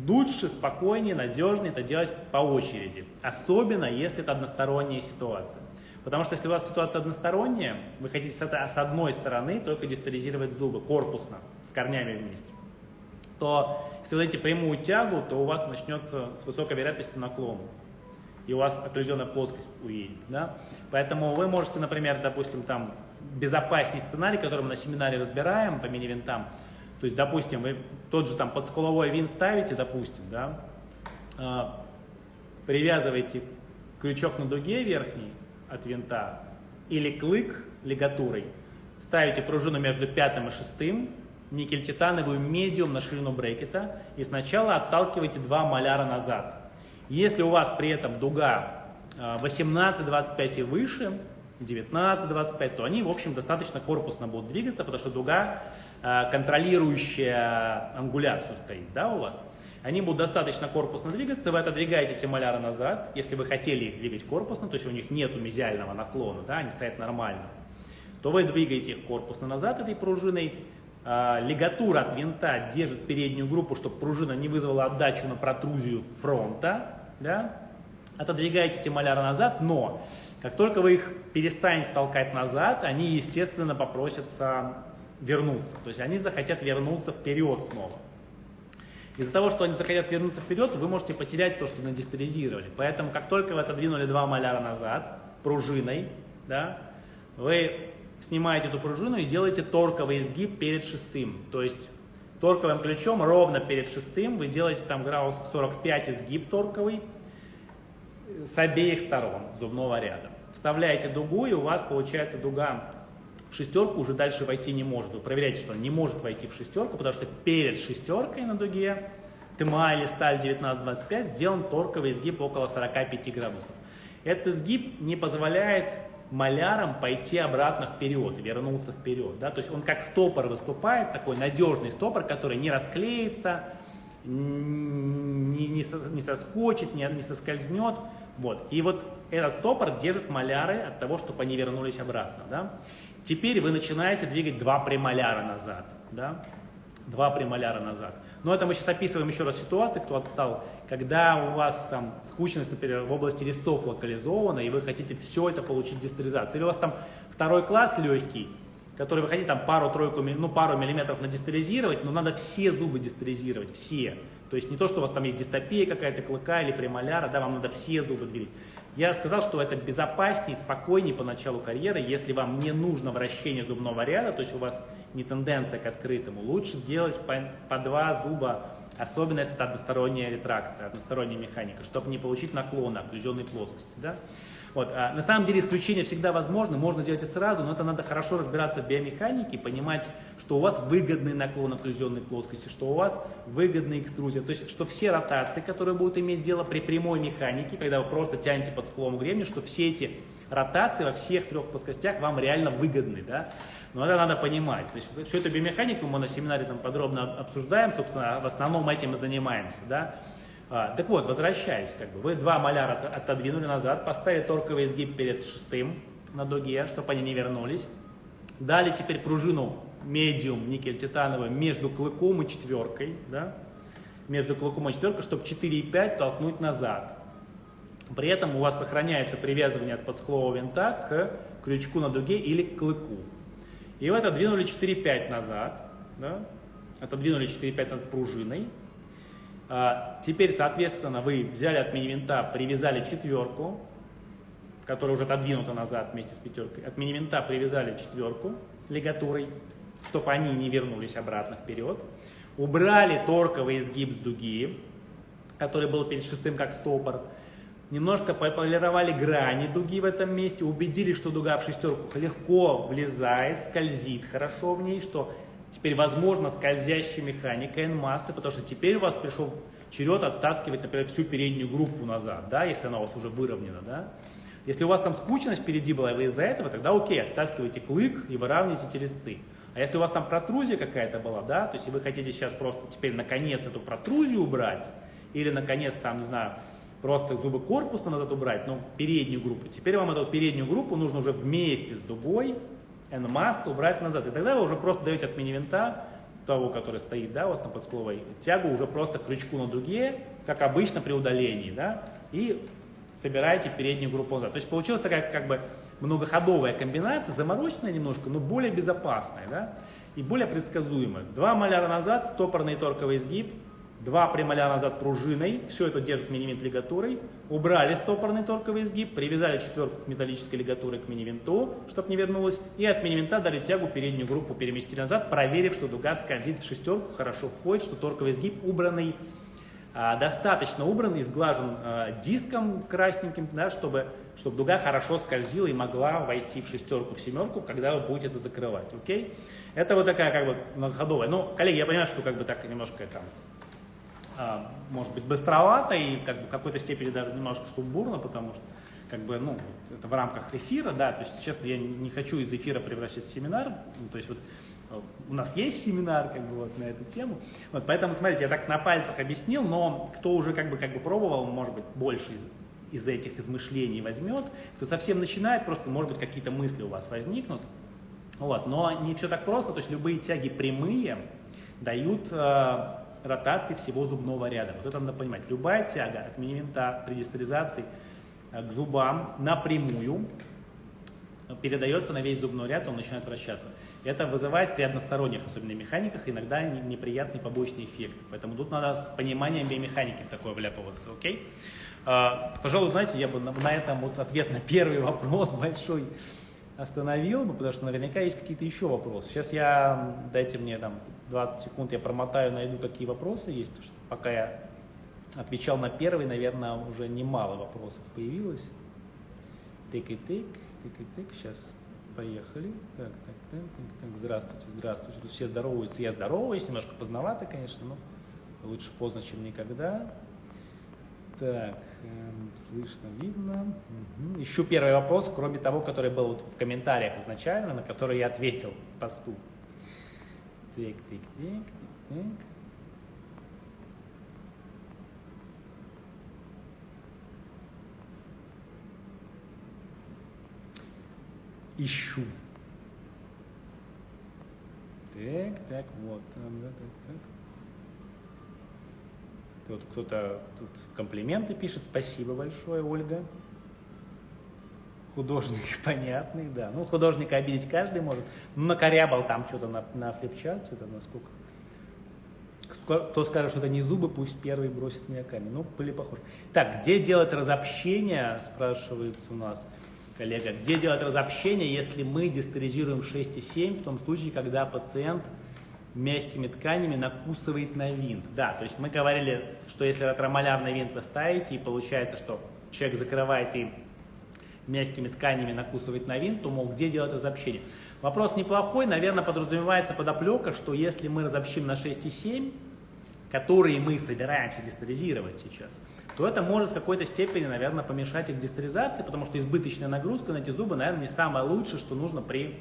Лучше, спокойнее, надежнее это делать по очереди, особенно если это односторонняя ситуация. Потому что если у вас ситуация односторонняя, вы хотите с одной стороны только дистализировать зубы корпусно, с корнями вместе, то если вы дадите прямую тягу, то у вас начнется с высокой вероятностью наклон. И у вас окклюзионная плоскость уедет. Да? Поэтому вы можете, например, допустим, там безопасней сценарий, который мы на семинаре разбираем по мини-винтам, то есть, допустим, вы тот же там подскуловой винт ставите, допустим, да, э, привязываете крючок на дуге верхний от винта или клык лигатурой, ставите пружину между пятым и шестым, никель-титановую медиум на ширину брекета и сначала отталкиваете два маляра назад. Если у вас при этом дуга 18-25 э, и выше, 19-25, то они, в общем, достаточно корпусно будут двигаться, потому что дуга, э, контролирующая ангуляцию стоит, да, у вас. Они будут достаточно корпусно двигаться, вы отодвигаете эти маляры назад, если вы хотели их двигать корпусно, то есть у них нет мезиального наклона, да, они стоят нормально, то вы двигаете их корпусно назад этой пружиной, э, лигатура от винта держит переднюю группу, чтобы пружина не вызвала отдачу на протрузию фронта, да, отодвигаете эти маляры назад, но как только вы их перестанете толкать назад, они, естественно, попросятся вернуться. То есть они захотят вернуться вперед снова. Из-за того, что они захотят вернуться вперед, вы можете потерять то, что надистализировали. Поэтому, как только вы отодвинули два маляра назад пружиной, да, вы снимаете эту пружину и делаете торковый изгиб перед шестым. То есть торковым ключом ровно перед шестым вы делаете там градусов 45 изгиб торковый, с обеих сторон зубного ряда. Вставляете дугу, и у вас получается дуга в шестерку уже дальше войти не может. Вы проверяете, что он не может войти в шестерку, потому что перед шестеркой на дуге ТМА или сталь 1925 сделан торковый изгиб около 45 градусов. Этот изгиб не позволяет малярам пойти обратно вперед, вернуться вперед. Да? То есть он как стопор выступает, такой надежный стопор, который не расклеится, не, не, не соскочит, не, не соскользнет. Вот. И вот этот стопор держит маляры от того, чтобы они вернулись обратно. Да? Теперь вы начинаете двигать два премоляра назад. Да? Два премоляра назад. Но это мы сейчас описываем еще раз ситуацию, кто отстал, когда у вас там скучность, например, в области резцов локализована, и вы хотите все это получить дистализацией. Или у вас там второй класс легкий, который вы хотите там пару-тройку, ну пару миллиметров надистализировать, но надо все зубы дистализировать, все. То есть не то, что у вас там есть дистопия какая-то клыка или премоляра, да, вам надо все зубы двигать. Я сказал, что это безопаснее, спокойнее по началу карьеры, если вам не нужно вращение зубного ряда, то есть у вас не тенденция к открытому. Лучше делать по, по два зуба, особенно если это односторонняя ретракция, односторонняя механика, чтобы не получить наклона окклюзионной плоскости. Да? Вот. А на самом деле исключение всегда возможно, можно делать и сразу, но это надо хорошо разбираться в биомеханике, понимать, что у вас выгодный наклон окклюзионной плоскости, что у вас выгодная экструзия. То есть, что все ротации, которые будут иметь дело при прямой механике, когда вы просто тянете под скулом гребня, что все эти ротации во всех трех плоскостях вам реально выгодны. Да? Но это надо понимать. То есть, всю эту биомеханику мы на семинаре там подробно обсуждаем, собственно, в основном этим и занимаемся. Да? А, так вот, возвращаясь, как бы, вы два маляра отодвинули назад, поставили торковый изгиб перед шестым на дуге, чтобы они не вернулись. Дали теперь пружину медиум никель-титановую между клыком и четверкой, да? между клыком и четверкой, чтобы 4,5 толкнуть назад. При этом у вас сохраняется привязывание от подскулового винта к крючку на дуге или к клыку. И вы отодвинули 4,5 назад, да? отодвинули 4,5 над пружиной, теперь, соответственно, вы взяли от мини-винта, привязали четверку, которая уже отодвинута назад вместе с пятеркой. От мини-винта привязали четверку лигатурой. чтобы они не вернулись обратно вперед. Убрали торковый изгиб с дуги, который был перед шестым как стопор. Немножко пополировали грани дуги в этом месте, убедились, что дуга в шестерку легко влезает, скользит хорошо в ней, что теперь возможно скользящая механика N-массы, потому что теперь у вас пришел черед оттаскивать, например, всю переднюю группу назад, да, если она у вас уже выровнена. Да. Если у вас там скучность впереди была, и вы из-за этого, тогда окей, оттаскивайте клык и выравнивайте телесцы. А если у вас там протрузия какая-то была, да, то есть вы хотите сейчас просто теперь наконец эту протрузию убрать, или наконец там, не знаю, просто зубы корпуса назад убрать, но переднюю группу. Теперь вам эту переднюю группу нужно уже вместе с дугой N-массу убрать назад. И тогда вы уже просто даете от мини-винта, того, который стоит да, у вас на подскуловой, тягу уже просто крючку на дуге, как обычно при удалении, да, и собираете переднюю группу назад. То есть получилась такая как бы многоходовая комбинация, замороченная немножко, но более безопасная, да, и более предсказуемая. Два маляра назад, стопорный торковый изгиб, Два премоля назад пружиной, все это держит мини-винт лигатурой. Убрали стопорный торковый изгиб, привязали четверку к металлической лигатуре к мини-винту, чтобы не вернулось. И от мини-винта дали тягу, переднюю группу переместили назад, проверив, что дуга скользит в шестерку, хорошо входит, что торковый изгиб убранный, а, достаточно убран и сглажен а, диском красненьким, да, чтобы, чтобы дуга хорошо скользила и могла войти в шестерку, в семерку, когда вы будете это закрывать. Окей? Это вот такая как бы многоходовая. Ну, коллеги, я понимаю, что как бы так немножко там может быть, быстровато и как бы в какой-то степени даже немножко сумбурно, потому что как бы, ну, это в рамках эфира, да, то есть, честно, я не хочу из эфира превращать в семинар, ну, то есть вот у нас есть семинар как бы вот на эту тему, вот, поэтому, смотрите, я так на пальцах объяснил, но кто уже как бы, как бы пробовал, может быть, больше из, из этих измышлений возьмет, кто совсем начинает, просто, может быть, какие-то мысли у вас возникнут, вот, но не все так просто, то есть любые тяги прямые дают э, ротации всего зубного ряда. Вот это надо понимать. Любая тяга от мини-винта при дистеризации э, к зубам напрямую передается на весь зубной ряд, он начинает вращаться. Это вызывает при односторонних, особенно механиках, иногда неприятный побочный эффект. Поэтому тут надо с пониманием биомеханики в такое вляпываться, окей? А, пожалуй, знаете, я бы на этом вот ответ на первый *laughs* вопрос большой остановил бы, потому что наверняка есть какие-то еще вопросы. Сейчас я, дайте мне там 20 секунд, я промотаю, найду, какие вопросы есть, потому что пока я отвечал на первый, наверное, уже немало вопросов появилось. Тык и тык, тык и тык, сейчас поехали. Так, так, так, так, так, здравствуйте, здравствуйте. Тут все здороваются, я здороваюсь, немножко поздновато, конечно, но лучше поздно, чем никогда. Так, эм, слышно, видно. Угу. Ищу первый вопрос, кроме того, который был вот в комментариях изначально, на который я ответил посту. Так, так, так, так, так. Ищу. Так, так, вот. Так, так, так. Вот кто-то тут комплименты пишет, спасибо большое, Ольга. Художник *laughs* понятный, да. Ну, художника обидеть каждый может. Ну, накорябал там что-то на, на флипчарте, это насколько... Кто скажет, что это не зубы, пусть первый бросит меня камень. Ну, были похожи. Так, где делать разобщение, спрашивается у нас коллега. Где делать разобщение, если мы дистеризируем 6,7, в том случае, когда пациент мягкими тканями накусывает на винт. Да, то есть мы говорили, что если ретромолярный винт вы ставите, и получается, что человек закрывает и мягкими тканями накусывает на винт, то, мол, где делать разобщение? Вопрос неплохой, наверное, подразумевается подоплека, что если мы разобщим на 6,7, которые мы собираемся дистеризировать сейчас, то это может в какой-то степени, наверное, помешать их дистеризации, потому что избыточная нагрузка на эти зубы, наверное, не самое лучшее, что нужно при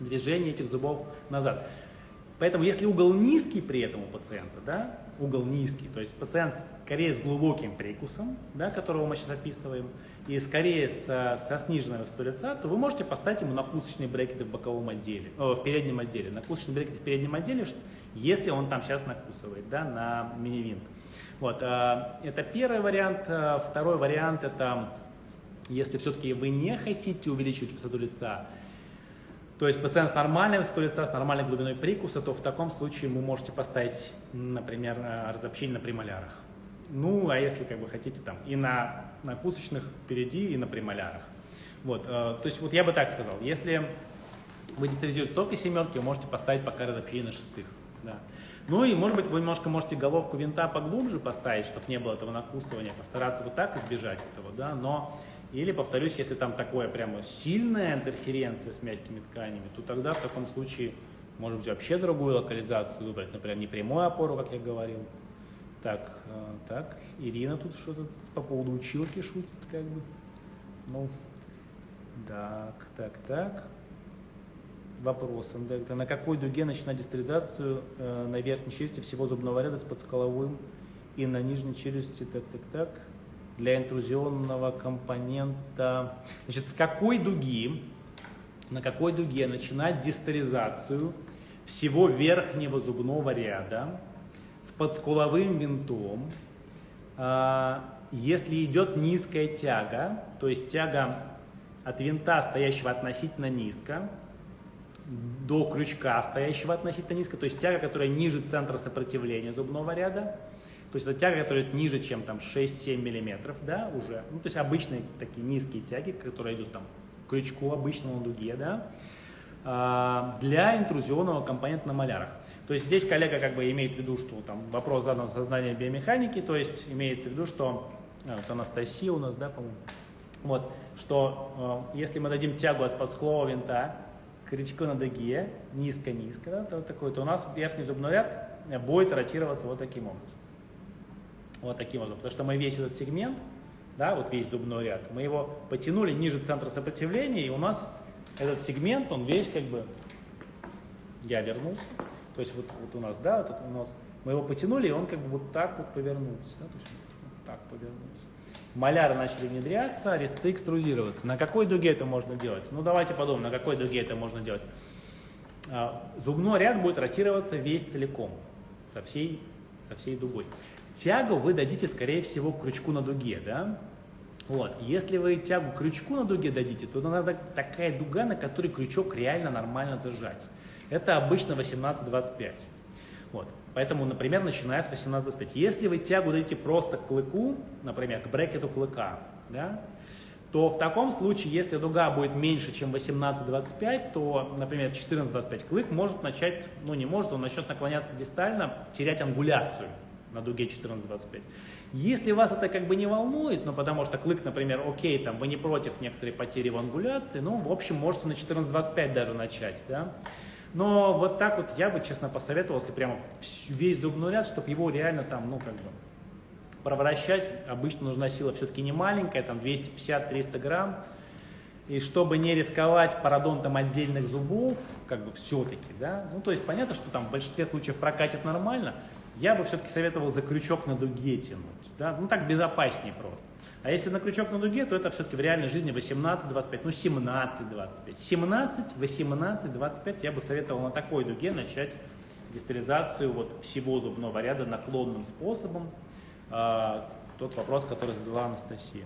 движении этих зубов назад. Поэтому если угол низкий при этом у пациента, да, угол низкий, то есть пациент скорее с глубоким прикусом, да, которого мы сейчас описываем, и скорее со, со сниженной высотой лица, то вы можете поставить ему накусочные брекеты в боковом отделе, о, в переднем отделе. Накусочные брекеты в переднем отделе, если он там сейчас накусывает да, на мини-винт. Вот, а, это первый вариант. А, второй вариант это, если все-таки вы не хотите увеличивать высоту лица, то есть пациент с нормальной высотой лица, с нормальной глубиной прикуса, то в таком случае вы можете поставить, например, э, разобщение на премолярах. Ну, а если как бы хотите там и на накусочных впереди, и на премолярах. Вот, э, то есть вот я бы так сказал, если вы дистеризируете только семерки, вы можете поставить пока разобщение на шестых. Да. Ну и, может быть, вы немножко можете головку винта поглубже поставить, чтобы не было этого накусывания, постараться вот так избежать этого, да, но, или, повторюсь, если там такое прямо сильная интерференция с мягкими тканями, то тогда в таком случае, может быть, вообще другую локализацию выбрать, например, не прямую опору, как я говорил. Так, э, так, Ирина тут что-то по поводу училки шутит, как бы. Ну, так, так, так вопросом. Да, на какой дуге начинать дистализацию э, на верхней челюсти всего зубного ряда с подсколовым и на нижней челюсти, так, так, так, для интрузионного компонента. Значит, с какой дуги, на какой дуге начинать дистализацию всего верхнего зубного ряда с подскуловым винтом, э, если идет низкая тяга, то есть тяга от винта, стоящего относительно низко, до крючка, стоящего относительно низко, то есть тяга, которая ниже центра сопротивления зубного ряда, то есть это тяга, которая ниже, чем там 6-7 миллиметров, да, уже, ну, то есть обычные такие низкие тяги, которые идут там крючку обычному дуге, да, а, для интрузионного компонента на малярах. То есть здесь коллега как бы имеет в виду, что там вопрос задан сознания биомеханики, то есть имеется в виду, что а, вот Анастасия у нас, да, по-моему, вот, что э, если мы дадим тягу от подсклового винта крючку на дуге, низко-низко, да, то, такой, то у нас верхний зубной ряд будет ротироваться вот таким образом. Вот таким образом. Потому что мы весь этот сегмент, да, вот весь зубной ряд, мы его потянули ниже центра сопротивления, и у нас этот сегмент, он весь как бы, я вернулся, то есть вот, вот у нас, да, вот у нас, мы его потянули, и он как бы вот так вот повернулся, да, то есть вот так повернулся маляры начали внедряться, резцы экструзироваться. На какой дуге это можно делать? Ну, давайте подумаем, на какой дуге это можно делать. А, зубной ряд будет ротироваться весь целиком, со всей, со всей дугой. Тягу вы дадите, скорее всего, к крючку на дуге, да? Вот. Если вы тягу крючку на дуге дадите, то надо такая дуга, на которой крючок реально нормально зажать. Это обычно 18-25. Вот. Поэтому, например, начиная с 18-25. Если вы тягу дадите просто к клыку, например, к брекету клыка, да, то в таком случае, если дуга будет меньше, чем 18-25, то, например, 14-25 клык может начать, ну не может, он начнет наклоняться дистально, терять ангуляцию на дуге 14-25. Если вас это как бы не волнует, ну потому что клык, например, окей, там вы не против некоторой потери в ангуляции, ну в общем можете на 14-25 даже начать, да, но вот так вот я бы, честно, посоветовал, если прямо весь зубной ряд, чтобы его реально там, ну, как бы, проворачивать. Обычно нужна сила все-таки не маленькая, там 250-300 грамм. И чтобы не рисковать пародонтом отдельных зубов, как бы все-таки, да, ну, то есть понятно, что там в большинстве случаев прокатит нормально, я бы все-таки советовал за крючок на дуге тянуть, да, ну, так безопаснее просто. А если на крючок на дуге, то это все-таки в реальной жизни 18-25, ну 17-25. 17, 18, 25 я бы советовал на такой дуге начать дистализацию вот всего зубного ряда наклонным способом. А, тот вопрос, который задала Анастасия.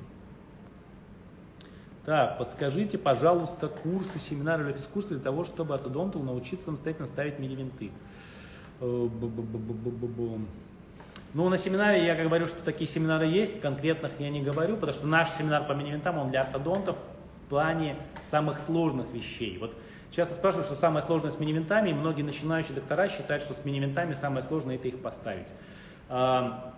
Так, подскажите, пожалуйста, курсы, семинары или физкурсы для того, чтобы ортодонту научиться самостоятельно ставить мини-винты. Э, ну, на семинаре я говорю, что такие семинары есть, конкретных я не говорю, потому что наш семинар по мини-винтам, он для ортодонтов в плане самых сложных вещей. Вот часто спрашивают, что самое сложное с мини-винтами, и многие начинающие доктора считают, что с мини-винтами самое сложное это их поставить. А,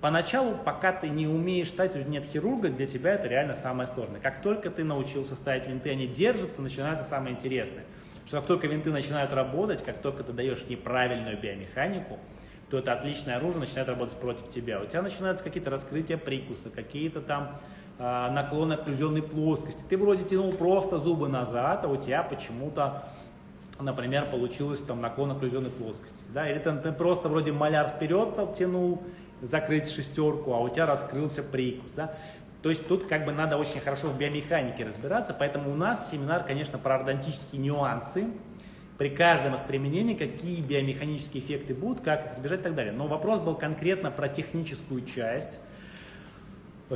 поначалу, пока ты не умеешь ставить нет хирурга, для тебя это реально самое сложное. Как только ты научился ставить винты, они держатся, начинается самое интересное. Что как только винты начинают работать, как только ты даешь неправильную биомеханику, то это отличное оружие начинает работать против тебя. У тебя начинаются какие-то раскрытия прикуса, какие-то там э, наклоны окклюзионной плоскости. Ты вроде тянул просто зубы назад, а у тебя почему-то, например, получилось там наклон окклюзионной плоскости. Да? Или ты, ты просто вроде маляр вперед тянул, закрыть шестерку, а у тебя раскрылся прикус. Да? То есть тут как бы надо очень хорошо в биомеханике разбираться, поэтому у нас семинар, конечно, про ордонтические нюансы, при каждом из применений, какие биомеханические эффекты будут, как их избежать и так далее. Но вопрос был конкретно про техническую часть.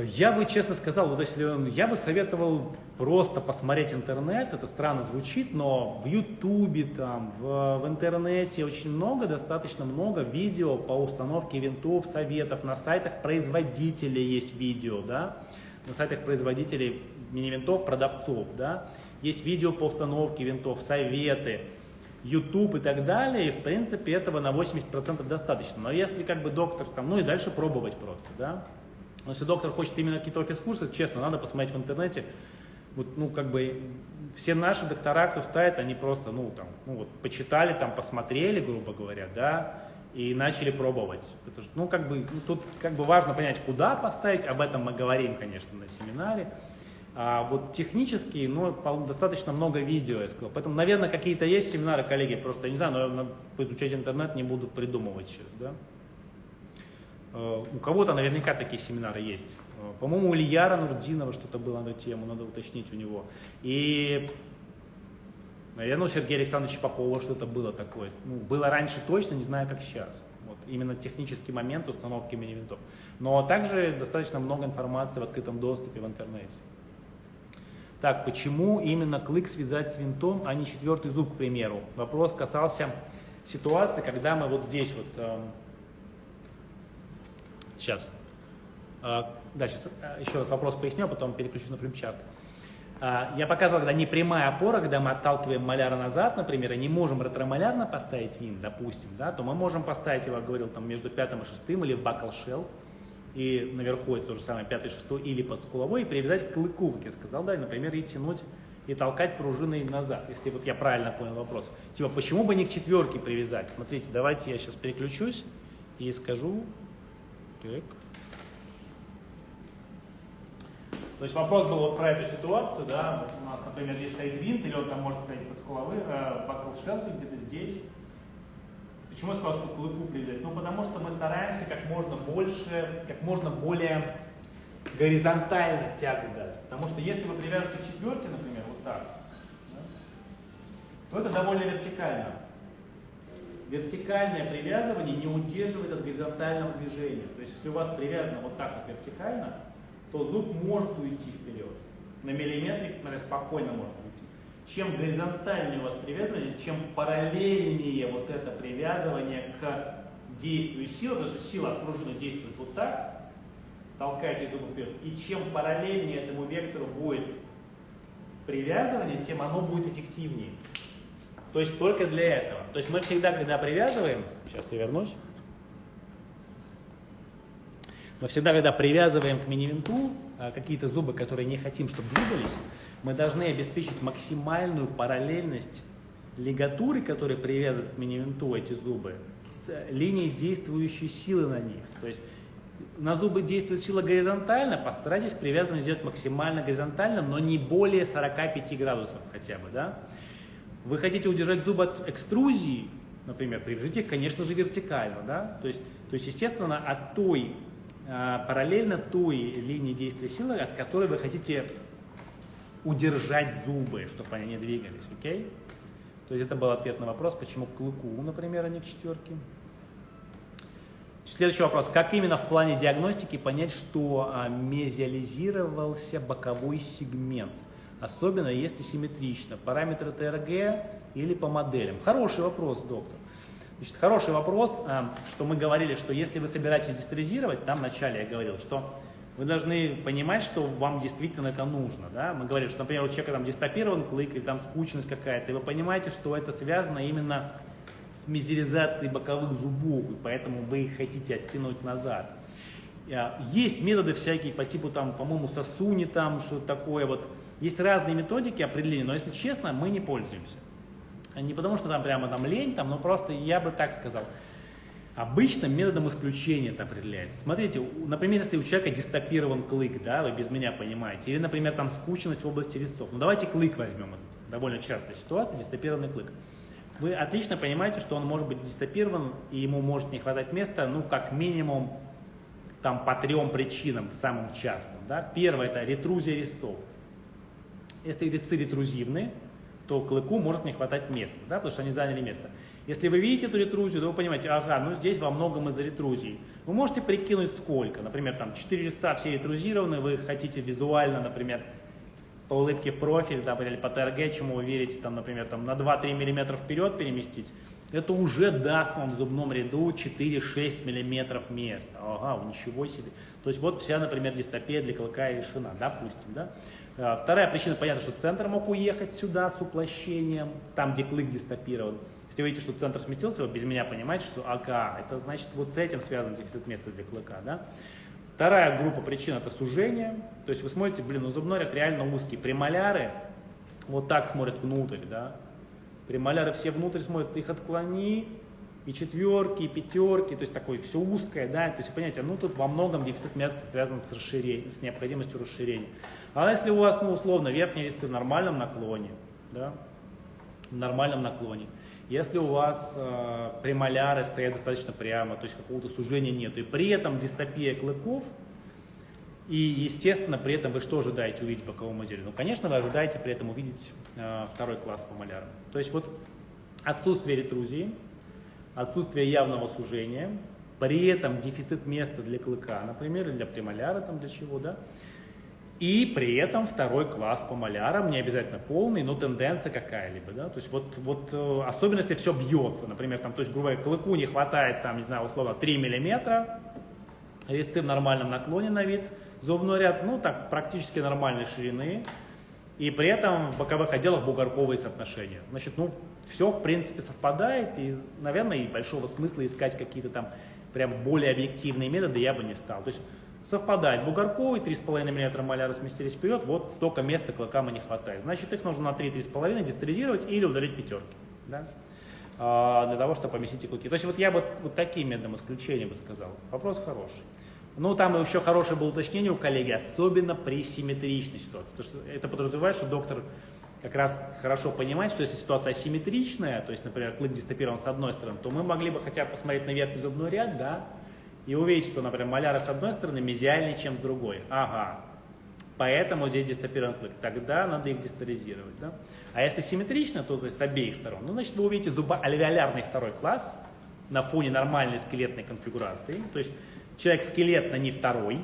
Я бы честно сказал, вот если я бы советовал просто посмотреть интернет, это странно звучит, но в Ютубе, там, в, в интернете очень много, достаточно много видео по установке винтов, советов, на сайтах производителей есть видео, да, на сайтах производителей мини-винтов, продавцов, да, есть видео по установке винтов, советы, YouTube и так далее, и в принципе этого на 80% достаточно. Но если как бы доктор там, ну и дальше пробовать просто, да. Но если доктор хочет именно какие-то офис-курсы, честно, надо посмотреть в интернете, вот, ну, как бы, все наши доктора, кто ставит, они просто, ну, там, ну, вот, почитали, там, посмотрели, грубо говоря, да, и начали пробовать. Потому что, ну, как бы, ну, тут, как бы, важно понять, куда поставить, об этом мы говорим, конечно, на семинаре. А вот технически, ну, достаточно много видео, я сказал. Поэтому, наверное, какие-то есть семинары, коллеги, просто, я не знаю, но надо поизучать интернет, не буду придумывать сейчас, да. Э, у кого-то наверняка такие семинары есть. Э, по-моему, у Ильяра Нурдинова что-то было на эту тему, надо уточнить у него. И, наверное, у Сергея Александровича Попова что-то было такое. Ну, было раньше точно, не знаю, как сейчас. Вот, именно технический момент установки мини-винтов. Но также достаточно много информации в открытом доступе в интернете. Так, почему именно клык связать с винтом, а не четвертый зуб, к примеру? Вопрос касался ситуации, когда мы вот здесь вот, э, сейчас, э, да, сейчас э, еще раз вопрос поясню, а потом переключу на флипчарт. Я показывал, когда не прямая опора, когда мы отталкиваем маляра назад, например, и не можем ретромалярно поставить винт, допустим, да, то мы можем поставить его, говорил, там между пятым и шестым или в бакл шелл, и наверху это то же самое, пятый, шестой или под скуловой, и привязать к клыку, как я сказал, да, и, например, и тянуть и толкать пружиной назад, если вот я правильно понял вопрос. Типа, почему бы не к четверке привязать? Смотрите, давайте я сейчас переключусь и скажу. Так. То есть вопрос был вот про эту ситуацию, да, у нас, например, здесь стоит винт, или он там может стоять под скуловой, э, бакл где-то здесь, Почему я сказал, что к клыку привязать? Ну, потому что мы стараемся как можно больше, как можно более горизонтально тягу дать. Потому что если вы привяжете к четверке, например, вот так, да, то это довольно вертикально. Вертикальное привязывание не удерживает от горизонтального движения. То есть, если у вас привязано вот так вот вертикально, то зуб может уйти вперед. На миллиметрик, например, спокойно может уйти. Чем горизонтальнее у вас привязывание, чем параллельнее вот это привязывание к действию силы, потому что сила от пружины действует вот так, толкаете зубы вперед, и чем параллельнее этому вектору будет привязывание, тем оно будет эффективнее. То есть только для этого. То есть мы всегда, когда привязываем, сейчас я вернусь, мы всегда, когда привязываем к мини-винту а, какие-то зубы, которые не хотим, чтобы двигались, мы должны обеспечить максимальную параллельность лигатуры, которые привязывают к мини-винту эти зубы, с линией действующей силы на них. То есть на зубы действует сила горизонтально, постарайтесь привязывание сделать максимально горизонтально, но не более 45 градусов хотя бы. Да? Вы хотите удержать зубы от экструзии, например, привяжите их, конечно же, вертикально. Да? То, есть, то есть, естественно, от той а, параллельно той линии действия силы, от которой вы хотите удержать зубы, чтобы они не двигались, окей? То есть это был ответ на вопрос, почему к клыку, например, а не к четверке. Следующий вопрос. Как именно в плане диагностики понять, что а, мезиализировался боковой сегмент? Особенно если симметрично. Параметры ТРГ или по моделям? Хороший вопрос, доктор. Значит, хороший вопрос, а, что мы говорили, что если вы собираетесь дистализировать, там вначале я говорил, что вы должны понимать, что вам действительно это нужно. Да? Мы говорили, что, например, у человека там дистопирован клык или там скучность какая-то, и вы понимаете, что это связано именно с мизеризацией боковых зубов, и поэтому вы их хотите оттянуть назад. А, есть методы всякие по типу, там, по-моему, сосуни, там, что такое вот. Есть разные методики определения, но, если честно, мы не пользуемся. Не потому, что там прямо там лень, там, но просто я бы так сказал. Обычно методом исключения это определяется. Смотрите, например, если у человека дистопирован клык, да, вы без меня понимаете, или, например, там скучность в области резцов. Ну, давайте клык возьмем, это довольно частая ситуация, дистопированный клык. Вы отлично понимаете, что он может быть дистопирован, и ему может не хватать места, ну, как минимум, там, по трем причинам, самым частым. Да? Первое – это ретрузия резцов. Если резцы ретрузивны, то клыку может не хватать места, да, потому что они заняли место. Если вы видите эту ретрузию, то вы понимаете, ага, ну здесь во многом из-за ретрузии. Вы можете прикинуть сколько. Например, там 4 листа все ретрузированы, вы хотите визуально, например, по улыбке в профиль там, или по ТРГ, чему вы верите, там, например, там, на 2-3 мм вперед переместить, это уже даст вам в зубном ряду 4-6 мм места. Ага, ничего себе. То есть вот вся, например, дистопия для клыка решена, допустим. Да? А, вторая причина, понятно, что центр мог уехать сюда с уплощением, там, где клык дистопирован. Если вы видите, что центр сместился, вы без меня понимаете, что ага, это значит вот с этим связан дефицит места для клыка. Да? Вторая группа причин это сужение. То есть вы смотрите, блин, ну зубной ряд реально узкий. Премоляры вот так смотрят внутрь, да, Премоляры все внутрь смотрят, их отклони, и четверки, и пятерки, то есть такое все узкое, да, то есть понимаете, ну тут во многом дефицит места связан с расширением, с необходимостью расширения. А если у вас, ну условно, верхний вес в нормальном наклоне, да, в нормальном наклоне, если у вас э, премоляры стоят достаточно прямо, то есть какого-то сужения нет, и при этом дистопия клыков, и, естественно, при этом вы что ожидаете увидеть в боковом отделе? Ну, конечно, вы ожидаете при этом увидеть э, второй класс по малярам. То есть вот отсутствие ретрузии, отсутствие явного сужения, при этом дефицит места для клыка, например, или для премоляра, там для чего, да, и при этом второй класс по малярам, не обязательно полный, но тенденция какая-либо, да, то есть вот, вот э, особенно если все бьется, например, там, то есть, грубо говоря, клыку не хватает, там, не знаю, условно, 3 миллиметра, резцы в нормальном наклоне на вид – Зубной ряд, ну так, практически нормальной ширины. И при этом в боковых отделах бугорковые соотношения. Значит, ну, все в принципе совпадает, и, наверное, и большого смысла искать какие-то там прям более объективные методы я бы не стал. То есть совпадает бугорковый, 3,5 мм маляры сместились вперед, вот столько места клыкам и не хватает. Значит, их нужно на 3-3,5 дистализировать или удалить пятерки. Да? А, для того, чтобы поместить и клыки. То есть вот я бы вот таким методом исключения бы сказал. Вопрос хороший. Ну, там еще хорошее было уточнение у коллеги, особенно при симметричной ситуации. Потому что это подразумевает, что доктор как раз хорошо понимает, что если ситуация асимметричная, то есть, например, клык дистопирован с одной стороны, то мы могли бы хотя бы посмотреть на верхний зубной ряд, да, и увидеть, что, например, маляры с одной стороны мезиальнее, чем с другой. Ага, поэтому здесь дистопирован клык. Тогда надо их дистализировать, да. А если симметрично, то, то с обеих сторон, ну, значит, вы увидите зубоальвеолярный второй класс на фоне нормальной скелетной конфигурации, то есть Человек скелетно не второй,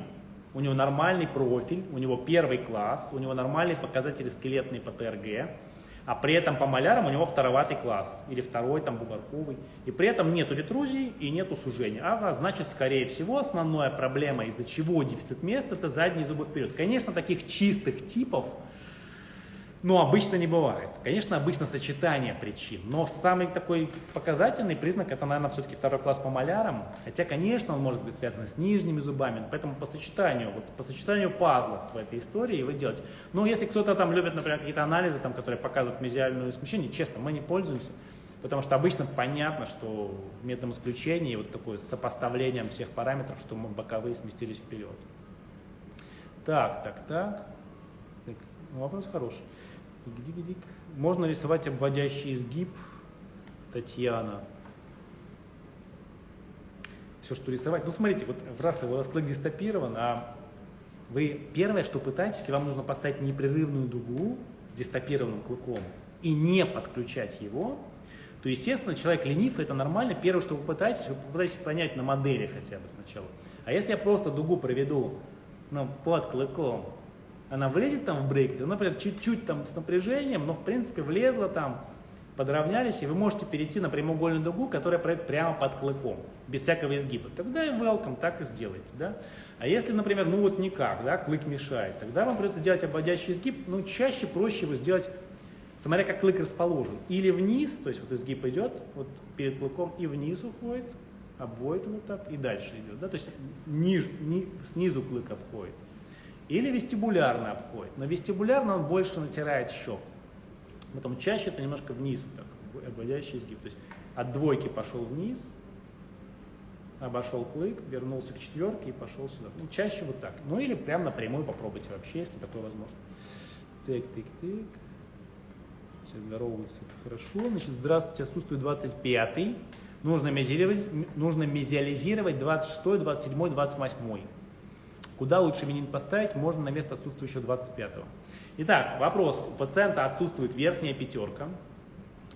у него нормальный профиль, у него первый класс, у него нормальные показатели скелетные по ТРГ, а при этом по малярам у него второватый класс, или второй там бугорковый, и при этом нету ретрузии и нету сужения. Ага, значит, скорее всего, основная проблема, из-за чего дефицит места, это задние зубы вперед. Конечно, таких чистых типов но обычно не бывает. Конечно, обычно сочетание причин, но самый такой показательный признак это, наверное, все-таки второй класс по малярам, хотя, конечно, он может быть связан с нижними зубами, поэтому по сочетанию, вот по сочетанию пазлов в этой истории вы делаете. Но если кто-то там любит, например, какие-то анализы, там, которые показывают мезиальное смещение, честно, мы не пользуемся, потому что обычно понятно, что методом исключения, вот такое сопоставлением всех параметров, что мы боковые сместились вперед. Так, так. так вопрос хороший. Можно рисовать обводящий изгиб, Татьяна. Все, что рисовать. Ну, смотрите, вот раз у вас клык дистопирован, а вы первое, что пытаетесь, если вам нужно поставить непрерывную дугу с дистопированным клыком и не подключать его, то, естественно, человек ленив, это нормально. Первое, что вы пытаетесь, вы пытаетесь понять на модели хотя бы сначала. А если я просто дугу проведу ну, под клыком, она влезет там в брекет, она, например, чуть-чуть там с напряжением, но в принципе влезла там, подравнялись, и вы можете перейти на прямоугольную дугу, которая пройдет прямо под клыком, без всякого изгиба. Тогда и welcome, так и сделайте. Да? А если, например, ну вот никак, да, клык мешает, тогда вам придется делать обводящий изгиб, ну чаще проще его сделать, смотря как клык расположен. Или вниз, то есть вот изгиб идет вот перед клыком и вниз уходит, обводит вот так и дальше идет. Да? То есть ниж, ни, снизу клык обходит. Или вестибулярно обходит. Но вестибулярно он больше натирает щек. Поэтому чаще это немножко вниз, вот так, обводящий изгиб. То есть от двойки пошел вниз, обошел клык, вернулся к четверке и пошел сюда. Ну, чаще вот так. Ну или прям напрямую попробуйте вообще, если такое возможно. Тык, тык, тык. Все здороваются, это хорошо. Значит, здравствуйте, отсутствует 25-й. Нужно нужно мезиализировать 26-й, 27-й, 28-й. Куда лучше менин поставить, можно на место отсутствующего 25-го. Итак, вопрос. У пациента отсутствует верхняя пятерка,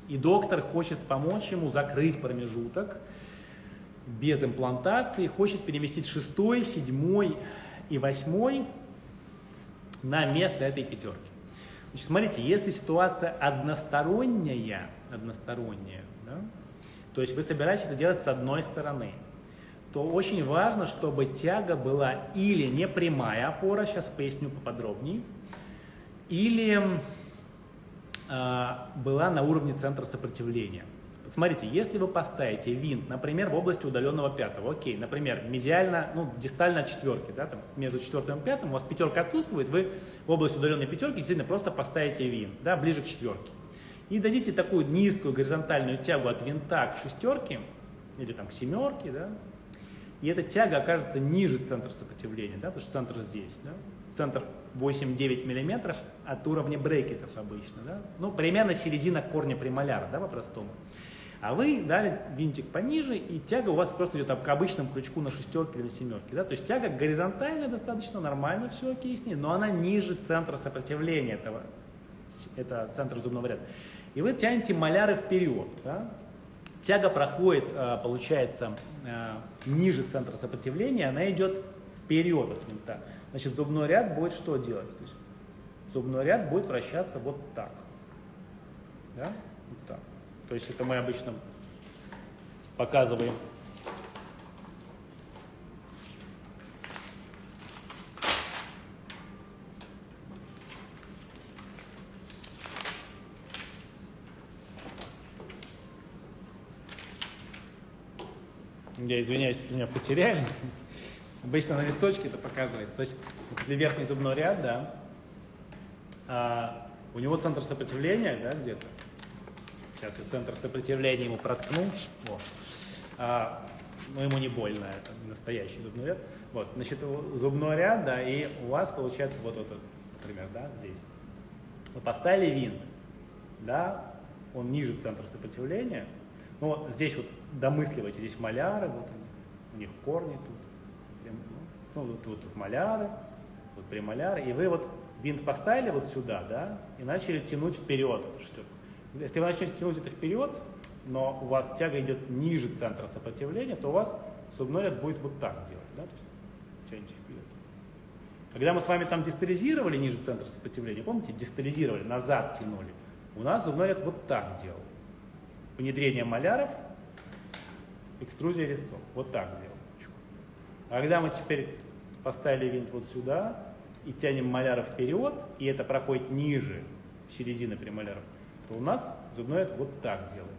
и доктор хочет помочь ему закрыть промежуток без имплантации, хочет переместить шестой, седьмой и восьмой на место этой пятерки. Значит, смотрите, если ситуация односторонняя, односторонняя, да, то есть вы собираетесь это делать с одной стороны, то очень важно, чтобы тяга была или не прямая опора, сейчас поясню поподробнее, или э, была на уровне центра сопротивления. Смотрите, если вы поставите винт, например, в области удаленного пятого, окей, например, медиально, ну, дистально четверки, да, там, между четвертым и пятым, у вас пятерка отсутствует, вы в области удаленной пятерки действительно просто поставите винт, да, ближе к четверке. И дадите такую низкую горизонтальную тягу от винта к шестерке, или там к семерке, да, и эта тяга окажется ниже центра сопротивления, да, потому что центр здесь, да, центр 8-9 мм от уровня брекетов обычно, да, ну, примерно середина корня премоляра, да, по-простому. А вы дали винтик пониже, и тяга у вас просто идет к обычному крючку на шестерке или на семерке. Да? То есть тяга горизонтальная достаточно, нормально все окей с ней, но она ниже центра сопротивления этого, это центр зубного ряда. И вы тянете маляры вперед. Да? Тяга проходит, а, получается, а, ниже центра сопротивления, она идет вперед от винта. Значит, зубной ряд будет что делать? Зубной ряд будет вращаться вот так. Да? Вот так. То есть это мы обычно показываем Я извиняюсь, если меня потеряли. Обычно на листочке это показывается. То есть, если верхний зубной ряд, да, а, у него центр сопротивления, да, где-то, Сейчас я центр сопротивления ему проткну. Вот. А, но ему не больно, это настоящий зубной ряд. Вот, значит, зубной ряд, да, и у вас получается вот этот, например, да, здесь. Вы поставили винт, да, он ниже центра сопротивления. Ну, вот здесь вот домысливайте, здесь маляры, вот они, у них корни тут. Ну, вот, вот тут маляры, вот премоляры. И вы вот винт поставили вот сюда, да, и начали тянуть вперед эту штуку. Если вы начнете тянуть это вперед, но у вас тяга идет ниже центра сопротивления, то у вас зубной ряд будет вот так делать. Да? Тяните вперед. Когда мы с вами там дистализировали ниже центра сопротивления, помните, дистализировали, назад тянули, у нас зубной ряд вот так делал. Внедрение маляров, экструзия резцов. Вот так делал. А когда мы теперь поставили винт вот сюда и тянем маляров вперед, и это проходит ниже середины премоляров, то у нас зубной вот так делает.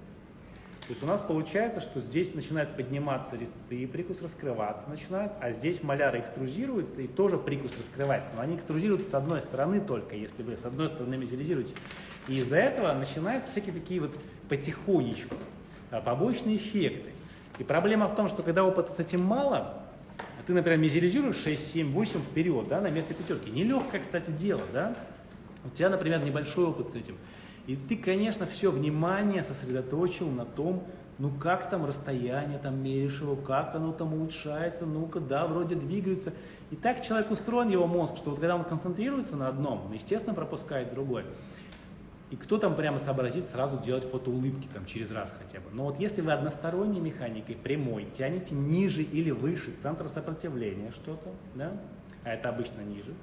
То есть у нас получается, что здесь начинают подниматься резцы, прикус раскрываться начинает, а здесь маляры экструзируются, и тоже прикус раскрывается. Но они экструзируются с одной стороны только, если вы с одной стороны мезилизируете. И из-за этого начинаются всякие такие вот потихонечку а, побочные эффекты. И проблема в том, что когда опыта с этим мало, ты, например, мезилизируешь 6, 7, 8 вперед, да, на место пятерки. Нелегкое, кстати, дело, да. У тебя, например, небольшой опыт с этим. И ты, конечно, все внимание сосредоточил на том, ну как там расстояние, там меришь его, как оно там улучшается, ну-ка, да, вроде двигаются. И так человек устроен, его мозг, что вот когда он концентрируется на одном, он, естественно, пропускает другое. И кто там прямо сообразит сразу делать фотоулыбки там через раз хотя бы. Но вот если вы односторонней механикой, прямой, тянете ниже или выше центра сопротивления что-то, да, а это обычно ниже,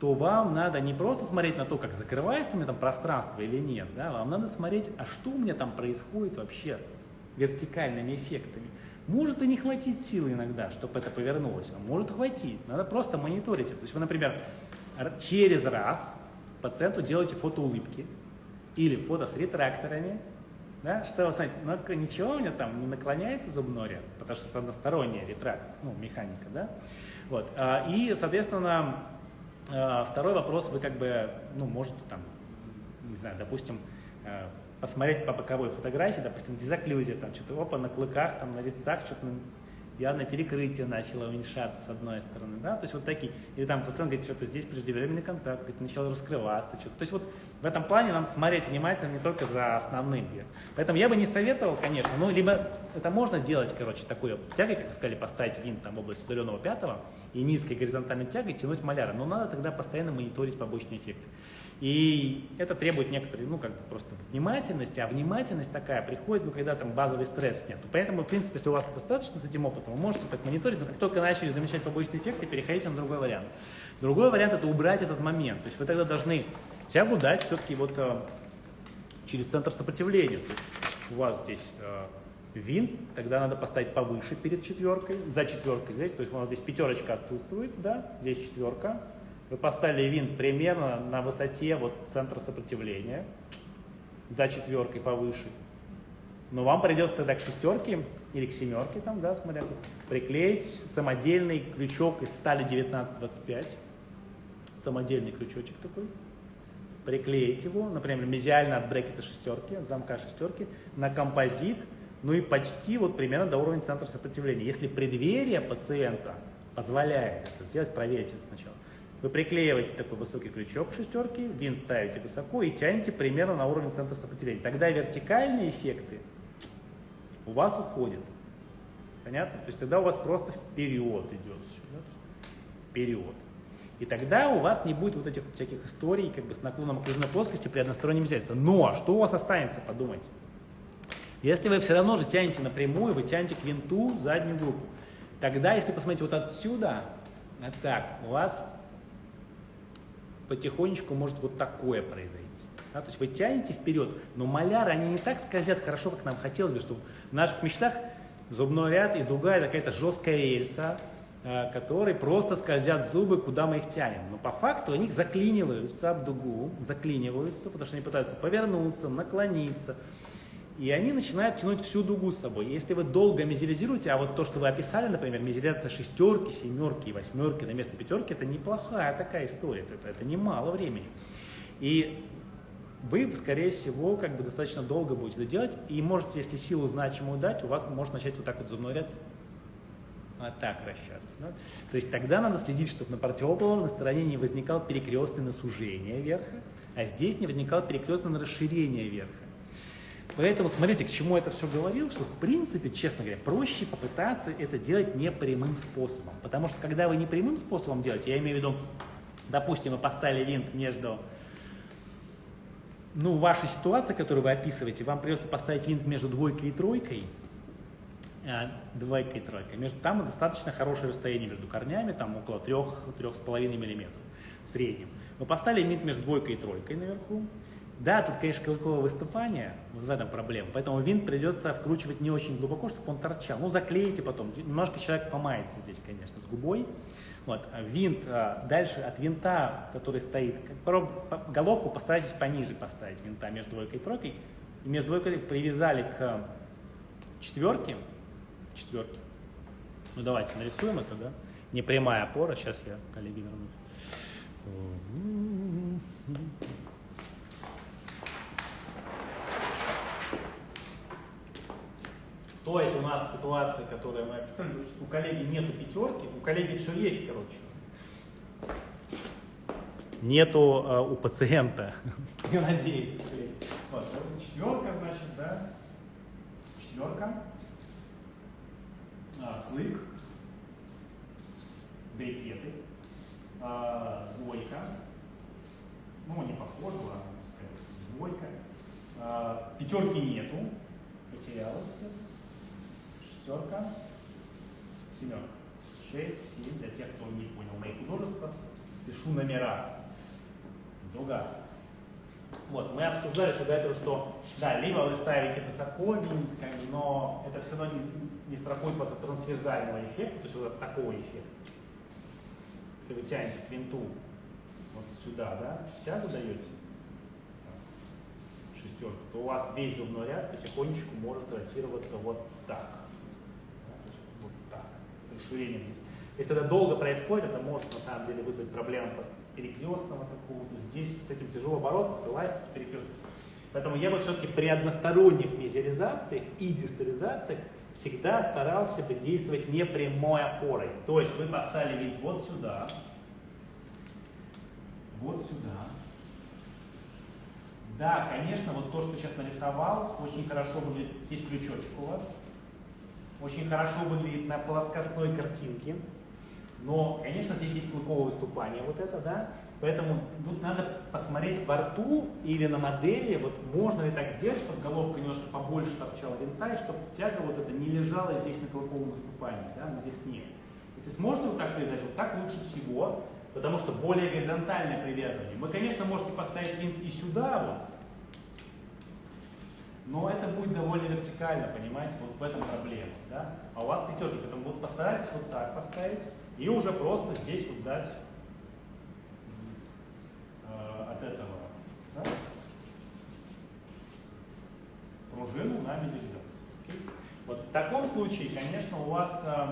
то вам надо не просто смотреть на то, как закрывается у меня там пространство или нет, да, вам надо смотреть, а что у меня там происходит вообще вертикальными эффектами. Может и не хватить силы иногда, чтобы это повернулось, а может хватить. Надо просто мониторить это. То есть вы, например, через раз пациенту делаете фотоулыбки или фото с ретракторами, да, что вы смотрите, ну ничего у меня там не наклоняется зубной ряд, потому что это односторонняя ретракция, ну, механика, да. Вот. А, и, соответственно, второй вопрос, вы как бы, ну, можете там, не знаю, допустим, э, посмотреть по боковой фотографии, допустим, дезоклюзия, там что-то, опа, на клыках, там, на резцах, что-то явно перекрытие начало уменьшаться с одной стороны, да, то есть вот такие, или там пациент говорит, что-то здесь преждевременный контакт, говорит, начал раскрываться, что-то, то есть вот в этом плане надо смотреть внимательно не только за основным, поэтому я бы не советовал, конечно, ну, либо это можно делать, короче, такой тягой, как сказали, поставить винт там в область удаленного пятого и низкой горизонтальной тягой тянуть маляры, но надо тогда постоянно мониторить побочные эффекты. И это требует некоторой, ну, как бы просто внимательности, а внимательность такая приходит, ну, когда там базовый стресс нет. Поэтому, в принципе, если у вас достаточно с этим опытом, вы можете так мониторить, но как только начали замечать побочные эффекты, переходите на другой вариант. Другой вариант – это убрать этот момент. То есть вы тогда должны тягу дать все-таки вот э, через центр сопротивления. То есть у вас здесь э, винт тогда надо поставить повыше перед четверкой, за четверкой здесь, то есть у нас здесь пятерочка отсутствует, да, здесь четверка. Вы поставили винт примерно на высоте вот центра сопротивления, за четверкой повыше. Но вам придется тогда к шестерке или к семерке, там, да, смотря, приклеить самодельный крючок из стали 1925, самодельный крючочек такой, приклеить его, например, мезиально от брекета шестерки, от замка шестерки, на композит, ну и почти вот примерно до уровня центра сопротивления. Если преддверие пациента позволяет это сделать, проверьте это сначала. Вы приклеиваете такой высокий крючок к шестерке, винт ставите высоко и тянете примерно на уровень центра сопротивления. Тогда вертикальные эффекты у вас уходят. Понятно? То есть тогда у вас просто вперед идет. Вперед. И тогда у вас не будет вот этих всяких историй как бы с наклоном окружной плоскости при одностороннем вмешательстве. Но что у вас останется, подумайте. Если вы все равно же тянете напрямую, вы тянете к винту заднюю группу, тогда, если посмотреть вот отсюда, вот так, у вас потихонечку может вот такое произойти. Да, то есть вы тянете вперед, но маляры, они не так скользят хорошо, как нам хотелось бы, чтобы в наших мечтах зубной ряд и дуга это какая-то жесткая рельса, э, которой просто скользят зубы, куда мы их тянем. Но по факту они заклиниваются об дугу, заклиниваются, потому что они пытаются повернуться, наклониться. И они начинают тянуть всю дугу с собой. Если вы долго мизеризируете, а вот то, что вы описали, например, мизеризация шестерки, семерки и восьмерки на место пятерки, это неплохая такая история, это, это немало времени. И вы, скорее всего, как бы достаточно долго будете это делать, и можете, если силу значимую дать, у вас может начать вот так вот зубной ряд вот так вращаться. Да? То есть тогда надо следить, чтобы на противоположной стороне не возникал перекрестный на сужение верха, а здесь не возникал перекрестный на расширение верха. Поэтому смотрите, к чему это все говорил, что в принципе, честно говоря, проще попытаться это делать непрямым способом. Потому что когда вы непрямым способом делаете, я имею в виду, допустим, вы поставили винт между, ну, вашей ситуации, которую вы описываете, вам придется поставить винт между двойкой и тройкой, а, двойкой и тройкой. Между, там достаточно хорошее расстояние между корнями, там около 3-3,5 мм в среднем. Вы поставили винт между двойкой и тройкой наверху, да, тут, конечно, клыковое выступание, вот в этом проблема, поэтому винт придется вкручивать не очень глубоко, чтобы он торчал. Ну, заклеите потом, немножко человек помается здесь, конечно, с губой. Вот, а винт, а, дальше от винта, который стоит, головку постарайтесь пониже поставить винта между двойкой и тройкой. И между двойкой привязали к четверке, четверке. Ну, давайте нарисуем это, да? Не прямая опора, сейчас я, коллеги, вернусь. То есть у нас ситуация, которую мы описали, у коллеги нету пятерки, у коллеги все есть, короче. Нету э, у пациента. *laughs* Я надеюсь. Вот, четверка, значит, да? Четверка. А, клык. Брикеты. А, двойка. Ну, не похоже, ладно, двойка. А, пятерки нету. Потерялась шестерка, семерка. Шесть, семь, для тех, кто не понял мои художества, пишу номера. Дуга. Вот, мы обсуждали что до этого, что да, либо вы ставите высоко, но это все равно не, не страхует вас от трансверзального эффекта, то есть вот от такого эффекта. Если вы тянете винту вот сюда, да, сейчас задаете шестерку, то у вас весь зубной ряд потихонечку может ротироваться вот так расширением здесь. Если это долго происходит, это может на самом деле вызвать проблемы перекрестного такого. Здесь с этим тяжело бороться, эластики перекрестных. Поэтому я бы все-таки при односторонних мизеризациях и дистализациях всегда старался бы действовать не прямой опорой. То есть вы поставили вид вот сюда, вот сюда. Да, конечно, вот то, что сейчас нарисовал, очень хорошо будет, здесь крючочек у вас, очень хорошо выглядит на плоскостной картинке. Но, конечно, здесь есть клыковое выступание, вот это, да. Поэтому тут надо посмотреть во рту или на модели, вот можно ли так сделать, чтобы головка немножко побольше торчала винта, и чтобы тяга вот эта не лежала здесь на клыковом выступании, да, но здесь нет. Если сможете вот так привязать, вот так лучше всего, потому что более горизонтальное привязывание. Вы, конечно, можете поставить винт и сюда вот, но это будет довольно вертикально, понимаете, вот в этом проблема, да? А у вас пятерки, поэтому вот постарайтесь вот так поставить и уже просто здесь вот дать э, от этого да? пружину на медиализацию. Вот в таком случае, конечно, у вас э,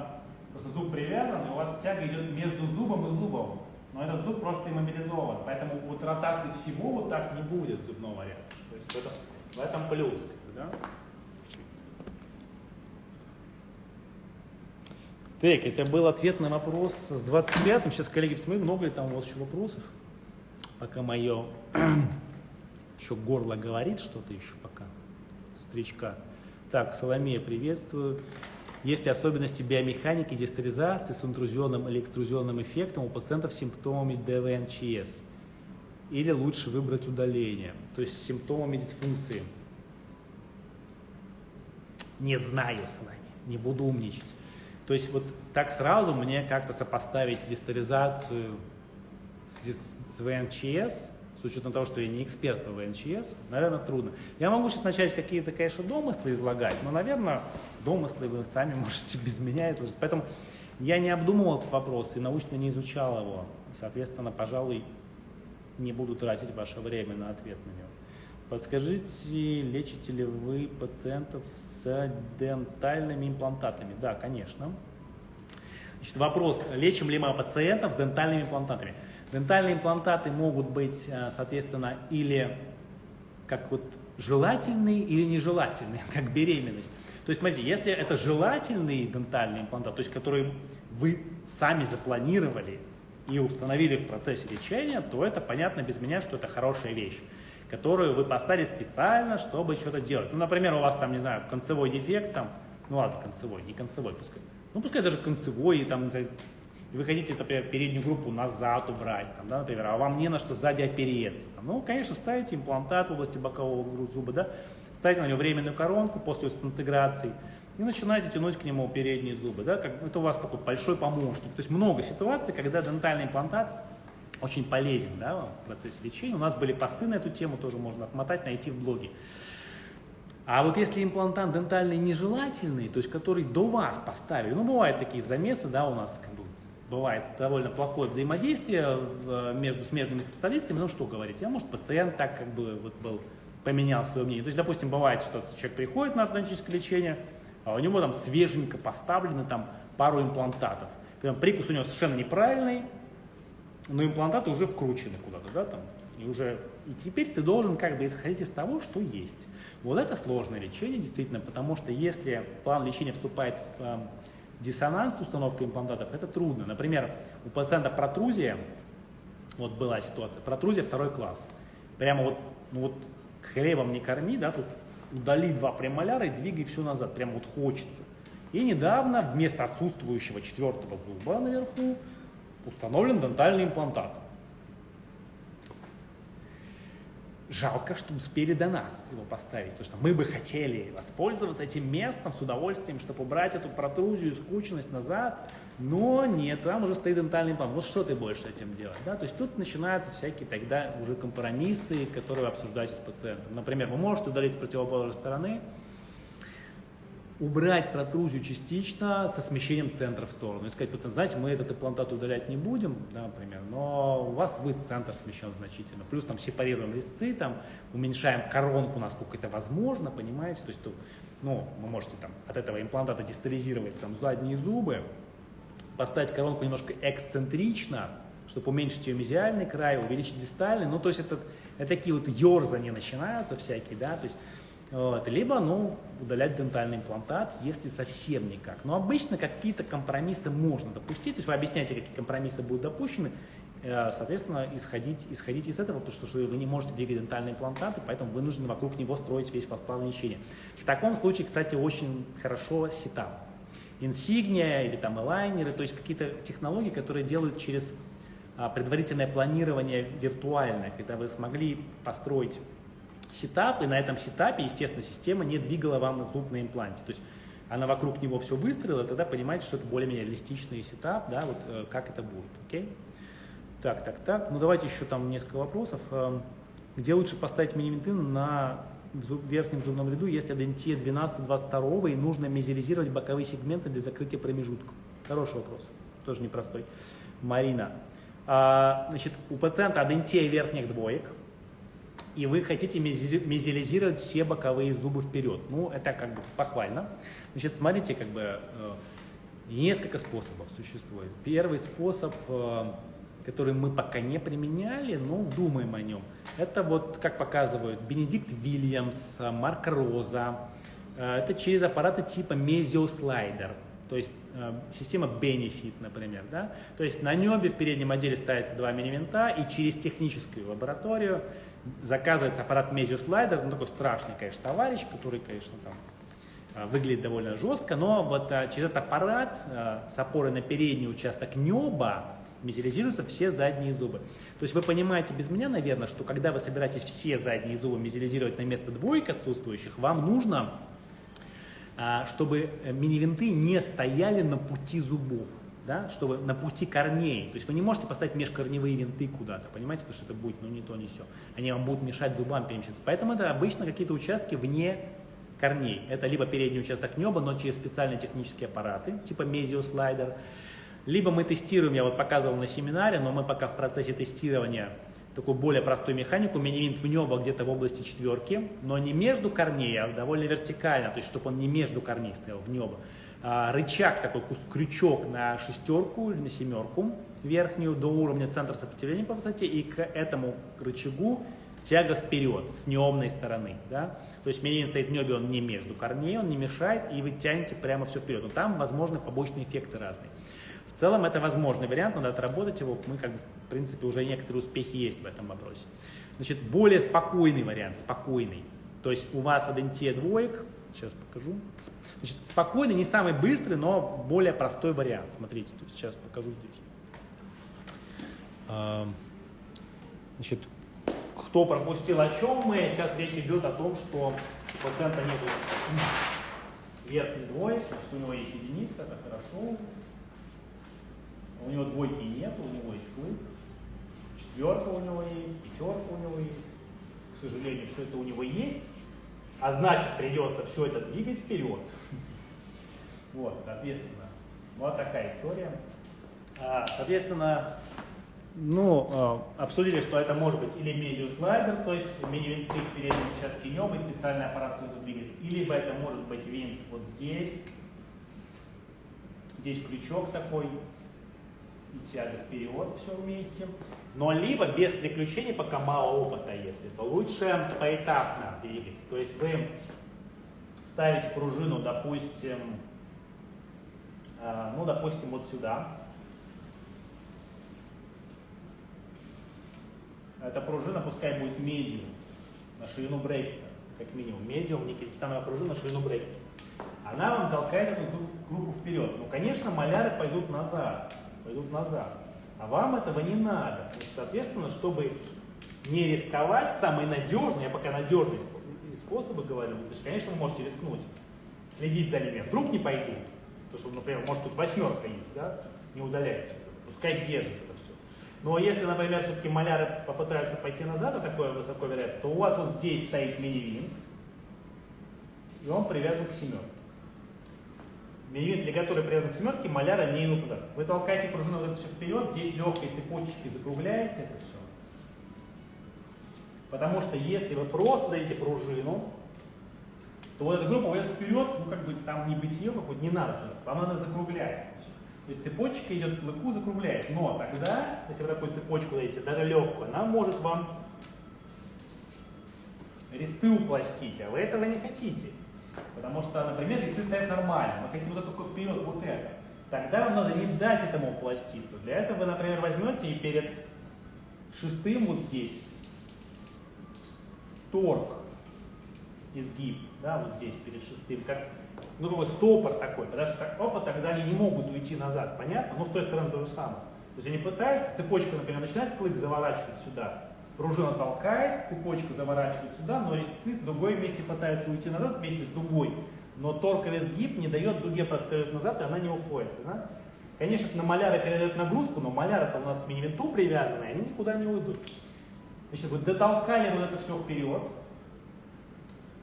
просто зуб привязан, и у вас тяга идет между зубом и зубом. Но этот зуб просто иммобилизован, поэтому вот ротации всего вот так не будет зубного ряда. То есть в этом, в этом плюс. Да? Так, это был ответ на вопрос с 25-м. Сейчас, коллеги, посмотрим, много ли там у вас еще вопросов. Пока мое *clears throat* еще горло говорит что-то еще пока. Встречка. Так, Соломея, приветствую. Есть ли особенности биомеханики дистеризации с интрузионным или экструзионным эффектом у пациентов с симптомами ДВНЧС? Или лучше выбрать удаление, то есть с симптомами дисфункции? Не знаю с вами, не буду умничать. То есть вот так сразу мне как-то сопоставить дистеризацию с, с ВНЧС с учетом того, что я не эксперт по ВНЧС, наверное, трудно. Я могу сейчас начать какие-то, конечно, домыслы излагать, но, наверное, домыслы вы сами *laughs* можете без меня изложить. Поэтому я не обдумывал этот вопрос и научно не изучал его. Соответственно, пожалуй, не буду тратить ваше время на ответ на него. Подскажите, лечите ли вы пациентов с дентальными имплантатами? Да, конечно. Значит, вопрос, лечим ли мы пациентов с дентальными имплантатами? Дентальные имплантаты могут быть, э, соответственно, или как вот желательные или нежелательные, *laughs* как беременность. То есть, смотрите, если это желательный дентальный имплантат, то есть который вы сами запланировали и установили в процессе лечения, то это понятно без меня, что это хорошая вещь, которую вы поставили специально, чтобы что-то делать. Ну, например, у вас там, не знаю, концевой дефект, там, ну ладно, концевой, не концевой пускай, ну пускай даже концевой, там, и вы хотите, например, переднюю группу назад убрать, там, да, например, а вам не на что сзади опереться. Там, ну, конечно, ставите имплантат в области бокового зуба, да, ставите на него временную коронку после интеграции и начинаете тянуть к нему передние зубы. Да, как, это у вас такой большой помощник. То есть много ситуаций, когда дентальный имплантат очень полезен да, в процессе лечения. У нас были посты на эту тему, тоже можно отмотать, найти в блоге. А вот если имплантант дентальный нежелательный, то есть который до вас поставили, ну бывают такие замесы, да, у нас как бы бывает довольно плохое взаимодействие э, между смежными специалистами, ну что говорить, а может пациент так как бы вот был, поменял свое мнение. То есть, допустим, бывает, что человек приходит на ортодонтическое лечение, у него там свеженько поставлены там пару имплантатов. Прикус у него совершенно неправильный, но имплантаты уже вкручены куда-то, да, там, и уже, и теперь ты должен как бы исходить из того, что есть. Вот это сложное лечение, действительно, потому что если план лечения вступает в э, диссонанс с установкой имплантатов, это трудно. Например, у пациента протрузия, вот была ситуация, протрузия второй класс. Прямо вот, ну вот хлебом не корми, да, тут удали два премоляра и двигай все назад, прямо вот хочется. И недавно вместо отсутствующего четвертого зуба наверху установлен дентальный имплантат. Жалко, что успели до нас его поставить, потому что мы бы хотели воспользоваться этим местом с удовольствием, чтобы убрать эту протрузию, скученность назад, но нет, там уже стоит дентальный имплант. Вот что ты будешь с этим делать? Да? То есть тут начинаются всякие тогда уже компромиссы, которые вы обсуждаете с пациентом. Например, вы можете удалить с противоположной стороны, убрать протрузию частично со смещением центра в сторону. И сказать пациенту, знаете, мы этот имплантат удалять не будем, да, например, но у вас будет центр смещен значительно. Плюс там сепарируем резцы, там уменьшаем коронку, насколько это возможно, понимаете? То есть, ну, вы можете там от этого имплантата дистализировать там задние зубы, поставить коронку немножко эксцентрично, чтобы уменьшить ее мезиальный край, увеличить дистальный. Ну, то есть это, это такие вот ерзания начинаются всякие, да, то есть вот. Либо ну, удалять дентальный имплантат, если совсем никак. Но обычно какие-то компромиссы можно допустить. То есть вы объясняете, какие компромиссы будут допущены. Э, соответственно, исходить, исходить из этого, потому что вы не можете двигать дентальные имплантаты, поэтому вы нужно вокруг него строить весь план лечения. В таком случае, кстати, очень хорошо setup. Insignia или там элайнеры, то есть какие-то технологии, которые делают через а, предварительное планирование виртуальное, когда вы смогли построить setup, и на этом setup е, естественно, система не двигала вам зуб на импланте. То есть она вокруг него все выстроила, тогда понимаете, что это более-менее реалистичный setup, да, вот э, как это будет, окей? Так, так, так, ну давайте еще там несколько вопросов. Эм, где лучше поставить миниментин на в верхнем зубном ряду есть адентия 12-22 и нужно мезилизировать боковые сегменты для закрытия промежутков? Хороший вопрос, тоже непростой. Марина. А, значит, у пациента адентия верхних двоек, и вы хотите мезилизировать все боковые зубы вперед. Ну, это как бы похвально. Значит, смотрите, как бы э, несколько способов существует. Первый способ, э, который мы пока не применяли, но думаем о нем, это вот, как показывают Бенедикт Вильямс, Марк Роза, э, это через аппараты типа мезиослайдер. То есть э, система Benefit, например. Да? То есть на небе в переднем отделе ставится два мини-винта, и через техническую лабораторию заказывается аппарат Mesioslайдер, ну такой страшный, конечно, товарищ, который, конечно, там э, выглядит довольно жестко, но вот через этот аппарат с опорой на передний участок неба мезилизируются все задние зубы. То есть вы понимаете без меня, наверное, что когда вы собираетесь все задние зубы мезилизировать на место двоек отсутствующих, вам нужно а, чтобы э, мини-винты не стояли на пути зубов, да, чтобы на пути корней. То есть вы не можете поставить межкорневые винты куда-то, понимаете, потому что это будет ну, не то, не все. Они вам будут мешать зубам перемещаться. Поэтому это обычно какие-то участки вне корней. Это либо передний участок неба, но через специальные технические аппараты, типа мезиослайдер. Либо мы тестируем, я вот показывал на семинаре, но мы пока в процессе тестирования такую более простую механику, мини-винт в небо где-то в области четверки, но не между корней, а довольно вертикально, то есть чтобы он не между корней стоял, в небо. А, рычаг такой, крючок на шестерку или на семерку верхнюю до уровня центра сопротивления по высоте, и к этому рычагу тяга вперед с неомной стороны. Да? То есть мини стоит в небе, он не между корней, он не мешает, и вы тянете прямо все вперед. Но там возможны побочные эффекты разные. В целом это возможный вариант, надо отработать его. Мы, как бы, в принципе, уже некоторые успехи есть в этом вопросе. Значит, более спокойный вариант, спокойный. То есть у вас адентия двоек, сейчас покажу. Значит, спокойный, не самый быстрый, но более простой вариант. Смотрите, есть сейчас покажу здесь. Значит, кто пропустил о чем мы, сейчас речь идет о том, что у пациента нет верхней двоек, значит, у него есть единица, это хорошо. У него двойки нет, у него есть клык. Четверка у него есть, пятерка у него есть. К сожалению, все это у него есть. А значит, придется все это двигать вперед. Вот, соответственно, вот такая история. А, соответственно, ну, а, обсудили, что это может быть или мезиослайдер, то есть мини-винты в переднем участке неба специальный аппарат, который двигает. Либо это может быть винт вот здесь. Здесь крючок такой, и тяга вперед, все вместе. Но либо без приключений, пока мало опыта, если, то лучше поэтапно двигаться. То есть вы ставите пружину, допустим, э, ну, допустим, вот сюда. Эта пружина пускай будет медиум на ширину брекета, как минимум. Медиум, никель пружина на ширину брекета. Она вам толкает эту группу вперед. Ну, конечно, маляры пойдут назад пойдут назад. А вам этого не надо. Соответственно, чтобы не рисковать, самый надежный, я пока надежный способы говорю, то есть, конечно, вы можете рискнуть, следить за ними, вдруг не пойдут, потому что, например, может тут восьмерка есть, да, не удаляйте, пускай держит это все. Но если, например, все-таки маляры попытаются пойти назад, а такое высоко вероятно, то у вас вот здесь стоит мини-винт, и он привязан к семерке миллиметр лигатуры привязан к семерке, маляра не идут туда. Вы толкаете пружину вот это все вперед, здесь легкой цепочечкой закругляете это все. Потому что если вы просто дадите пружину, то вот эта группа уйдет вперед, ну как бы там не бытие какое-то, не надо вам надо закруглять. То есть цепочка идет к клыку, закругляет. Но тогда, если вы такую цепочку дадите, даже легкую, она может вам резцы упластить, а вы этого не хотите. Потому что, например, весы стоят нормально, мы хотим вот только вперед вот это. Тогда вам надо не дать этому пластиться. Для этого вы, например, возьмете и перед шестым вот здесь торг, изгиб, да, вот здесь перед шестым, как ну, такой стопор такой, потому что так, опа, тогда они не могут уйти назад, понятно? Но с той стороны то же самое. То есть они пытаются, цепочка, например, начинает клык заворачивать сюда, Пружина толкает, цепочка заворачивает сюда, но резцы с дугой вместе пытаются уйти назад вместе с дугой. Но торковый сгиб не дает дуге проскользнуть назад, и она не уходит. Да? Конечно, на маляры передает нагрузку, но маляры-то у нас к мини-винту привязаны, они никуда не уйдут. Значит, вы дотолкали вот это все вперед,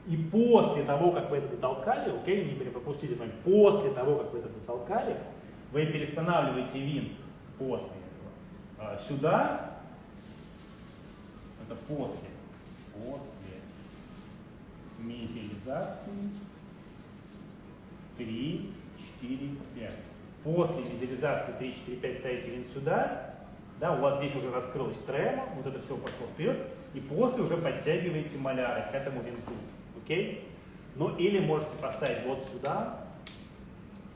И после того, как вы это дотолкали, окей, не пропустите момент, после того, как вы это дотолкали, вы перестанавливаете винт после этого. А, сюда, это после, после медиализации 3, 4, 5. После медиализации 3, 4, 5 ставите винт сюда, да, у вас здесь уже раскрылась трема, вот это все пошло вперед, и после уже подтягиваете маляры к этому винту. Окей? Ну или можете поставить вот сюда,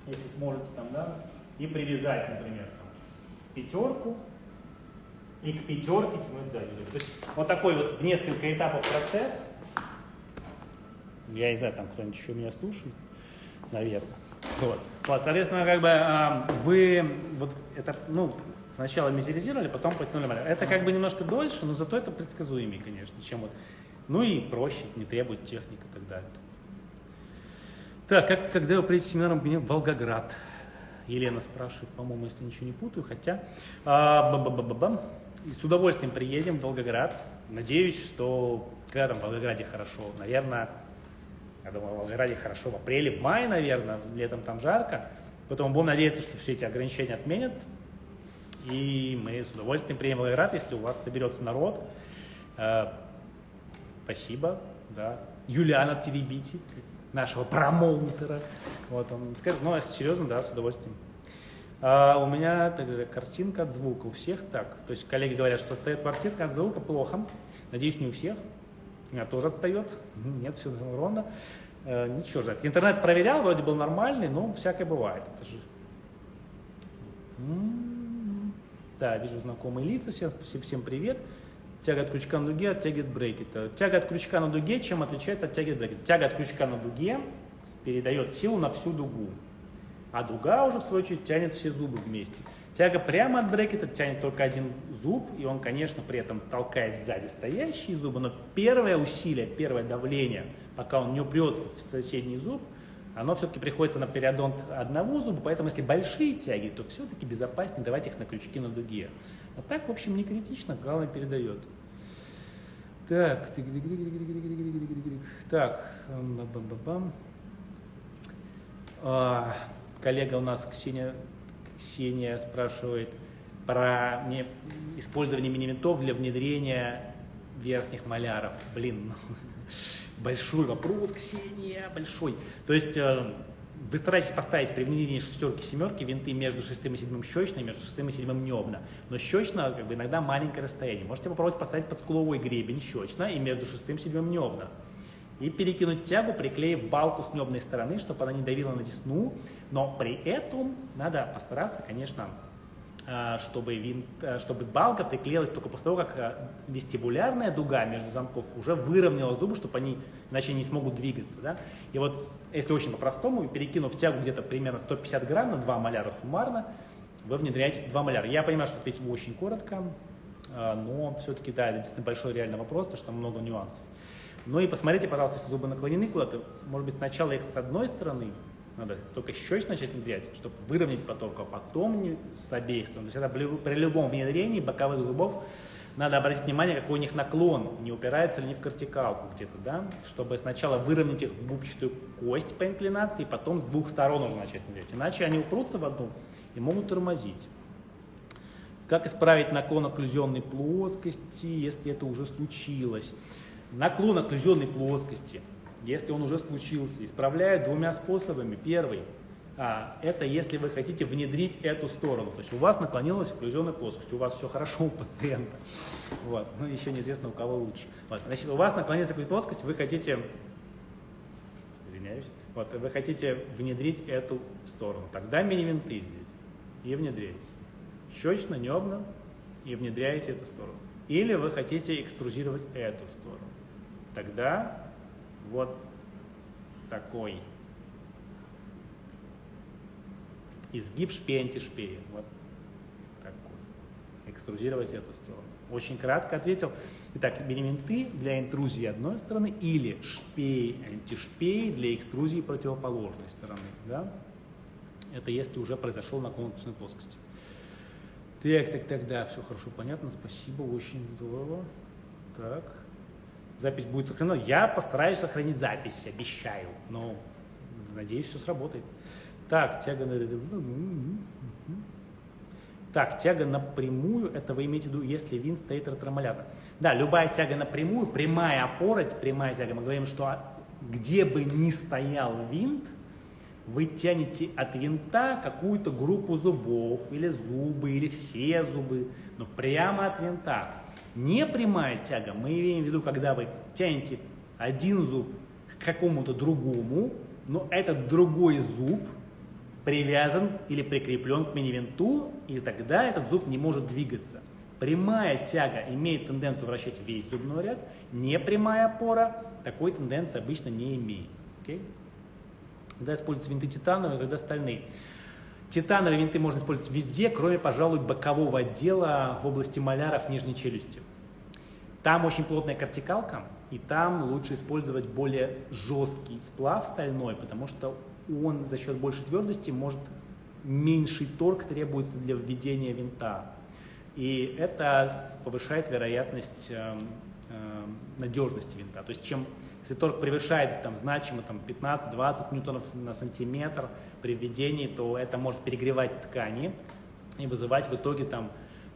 если сможете там, да, и привязать, например, там, пятерку, и к пятерке тянуть сзади. То есть вот такой вот несколько этапов процесс. Я не знаю, там кто-нибудь еще меня слушает, наверное. Вот. вот соответственно, как бы а, вы вот это, ну, сначала мизеризировали, потом потянули маляр. Это как бы немножко дольше, но зато это предсказуемее, конечно, чем вот ну и проще, не требует техник и так далее. Так, как, когда вы приедете семинаром в Волгоград? Елена спрашивает, по-моему, если ничего не путаю, хотя... А, ба -ба -ба -ба -ба. С удовольствием приедем в Волгоград. Надеюсь, что когда там в Волгограде хорошо, наверное, я думаю, в Волгограде хорошо в апреле, в мае, наверное, летом там жарко. Поэтому будем надеяться, что все эти ограничения отменят. И мы с удовольствием приедем в Волгоград, если у вас соберется народ. Э, спасибо, да. Юлиана Теребити, нашего промоутера. Вот он скажет, ну, а серьезно, да, с удовольствием. А у меня так, картинка от звука, у всех так. То есть коллеги говорят, что отстает картинка от звука, плохо. Надеюсь, не у всех. У меня тоже отстает. Нет, все ровно. Э, ничего же. Интернет проверял, вроде был нормальный, но всякое бывает. Это же... М-м-м. Да, вижу знакомые лица, всем, всем привет. Тяга от крючка на дуге оттягивает брекета. Тяга от крючка на дуге чем отличается от тяги от брекета? Тяга от крючка на дуге передает силу на всю дугу, а дуга уже в свою очередь тянет все зубы вместе. Тяга прямо от брекета тянет только один зуб, и он, конечно, при этом толкает сзади стоящие зубы, но первое усилие, первое давление, пока он не упрется в соседний зуб, оно все-таки приходится на периодонт одного зуба, поэтому если большие тяги, то все-таки безопаснее давать их на крючки на дуге. А так, в общем, не критично, главное передает. Так, так, бам -бам -бам. А, коллега у нас Ксения, Ксения спрашивает про использование мини-винтов для внедрения верхних маляров. Блин, *laughs* большой вопрос, Ксения, большой. То есть э, вы стараетесь поставить при внедрении шестерки, семерки винты между шестым и седьмым щечно, между шестым и седьмым небно. Но щечно как бы иногда маленькое расстояние. Можете попробовать поставить под скуловой гребень щечно и между шестым и седьмым небно. И перекинуть тягу, приклеив балку с небной стороны, чтобы она не давила на десну. Но при этом надо постараться, конечно, а, чтобы, винт, а, чтобы балка приклеилась только после того, как а, вестибулярная дуга между замков уже выровняла зубы, чтобы они иначе не смогут двигаться. Да? И вот, если очень по-простому, перекинув тягу где-то примерно 150 грамм на 2 маляра суммарно, вы внедряете 2 маляра. Я понимаю, что ответил очень коротко, но все-таки, да, это действительно большой реальный вопрос, потому что там много нюансов. Ну и посмотрите, пожалуйста, если зубы наклонены куда-то, может быть, сначала их с одной стороны надо только щечь начать внедрять, чтобы выровнять поток, а потом не с обеих сторон. То есть это при любом внедрении боковых зубов надо обратить внимание, какой у них наклон, не упираются ли они в кортикалку где-то, да, чтобы сначала выровнять их в губчатую кость по инклинации, потом с двух сторон уже начать внедрять. Иначе они упрутся в одну и могут тормозить. Как исправить наклон окклюзионной плоскости, если это уже случилось? Наклон окклюзионной плоскости – если он уже случился, исправляют двумя способами. Первый а, это если вы хотите внедрить эту сторону. То есть у вас наклонилась окклюзионная плоскость, у вас все хорошо у пациента. Вот. Ну, еще неизвестно, у кого лучше. Вот. Значит, у вас наклонилась плоскость, вы хотите, извиняюсь, вот, вы хотите внедрить эту сторону. Тогда мини-винты здесь и внедряете. Щечно, небно и внедряете эту сторону. Или вы хотите экструзировать эту сторону. Тогда вот такой изгиб шпея антишпея. Вот такой. Экструзировать эту сторону. Очень кратко ответил. Итак, элементы для интрузии одной стороны или шпей, антишпей для экструзии противоположной стороны. Да? Это если уже произошел наклон кусной плоскости. Так, так, так, да, все хорошо, понятно, спасибо, очень здорово. Так. Запись будет сохранена. Я постараюсь сохранить запись, обещаю. Но надеюсь, все сработает. Так, тяга на... Так, тяга напрямую, это вы имеете в виду, если винт стоит ретромолярно. Да, любая тяга напрямую, прямая опора, прямая тяга, мы говорим, что где бы ни стоял винт, вы тянете от винта какую-то группу зубов, или зубы, или все зубы, но прямо от винта. Не прямая тяга, мы имеем в виду, когда вы тянете один зуб к какому-то другому, но этот другой зуб привязан или прикреплен к мини-винту, и тогда этот зуб не может двигаться. Прямая тяга имеет тенденцию вращать весь зубной ряд, непрямая опора такой тенденции обычно не имеет. Okay? Когда используются винты титановые, когда стальные. Титановые винты можно использовать везде, кроме, пожалуй, бокового отдела в области маляров нижней челюсти. Там очень плотная кортикалка, и там лучше использовать более жесткий сплав стальной, потому что он за счет большей твердости может меньший торг требуется для введения винта. И это повышает вероятность э, э, надежности винта. То есть чем если торг превышает там, значимо там, 15-20 ньютонов на сантиметр при введении, то это может перегревать ткани и вызывать в итоге там,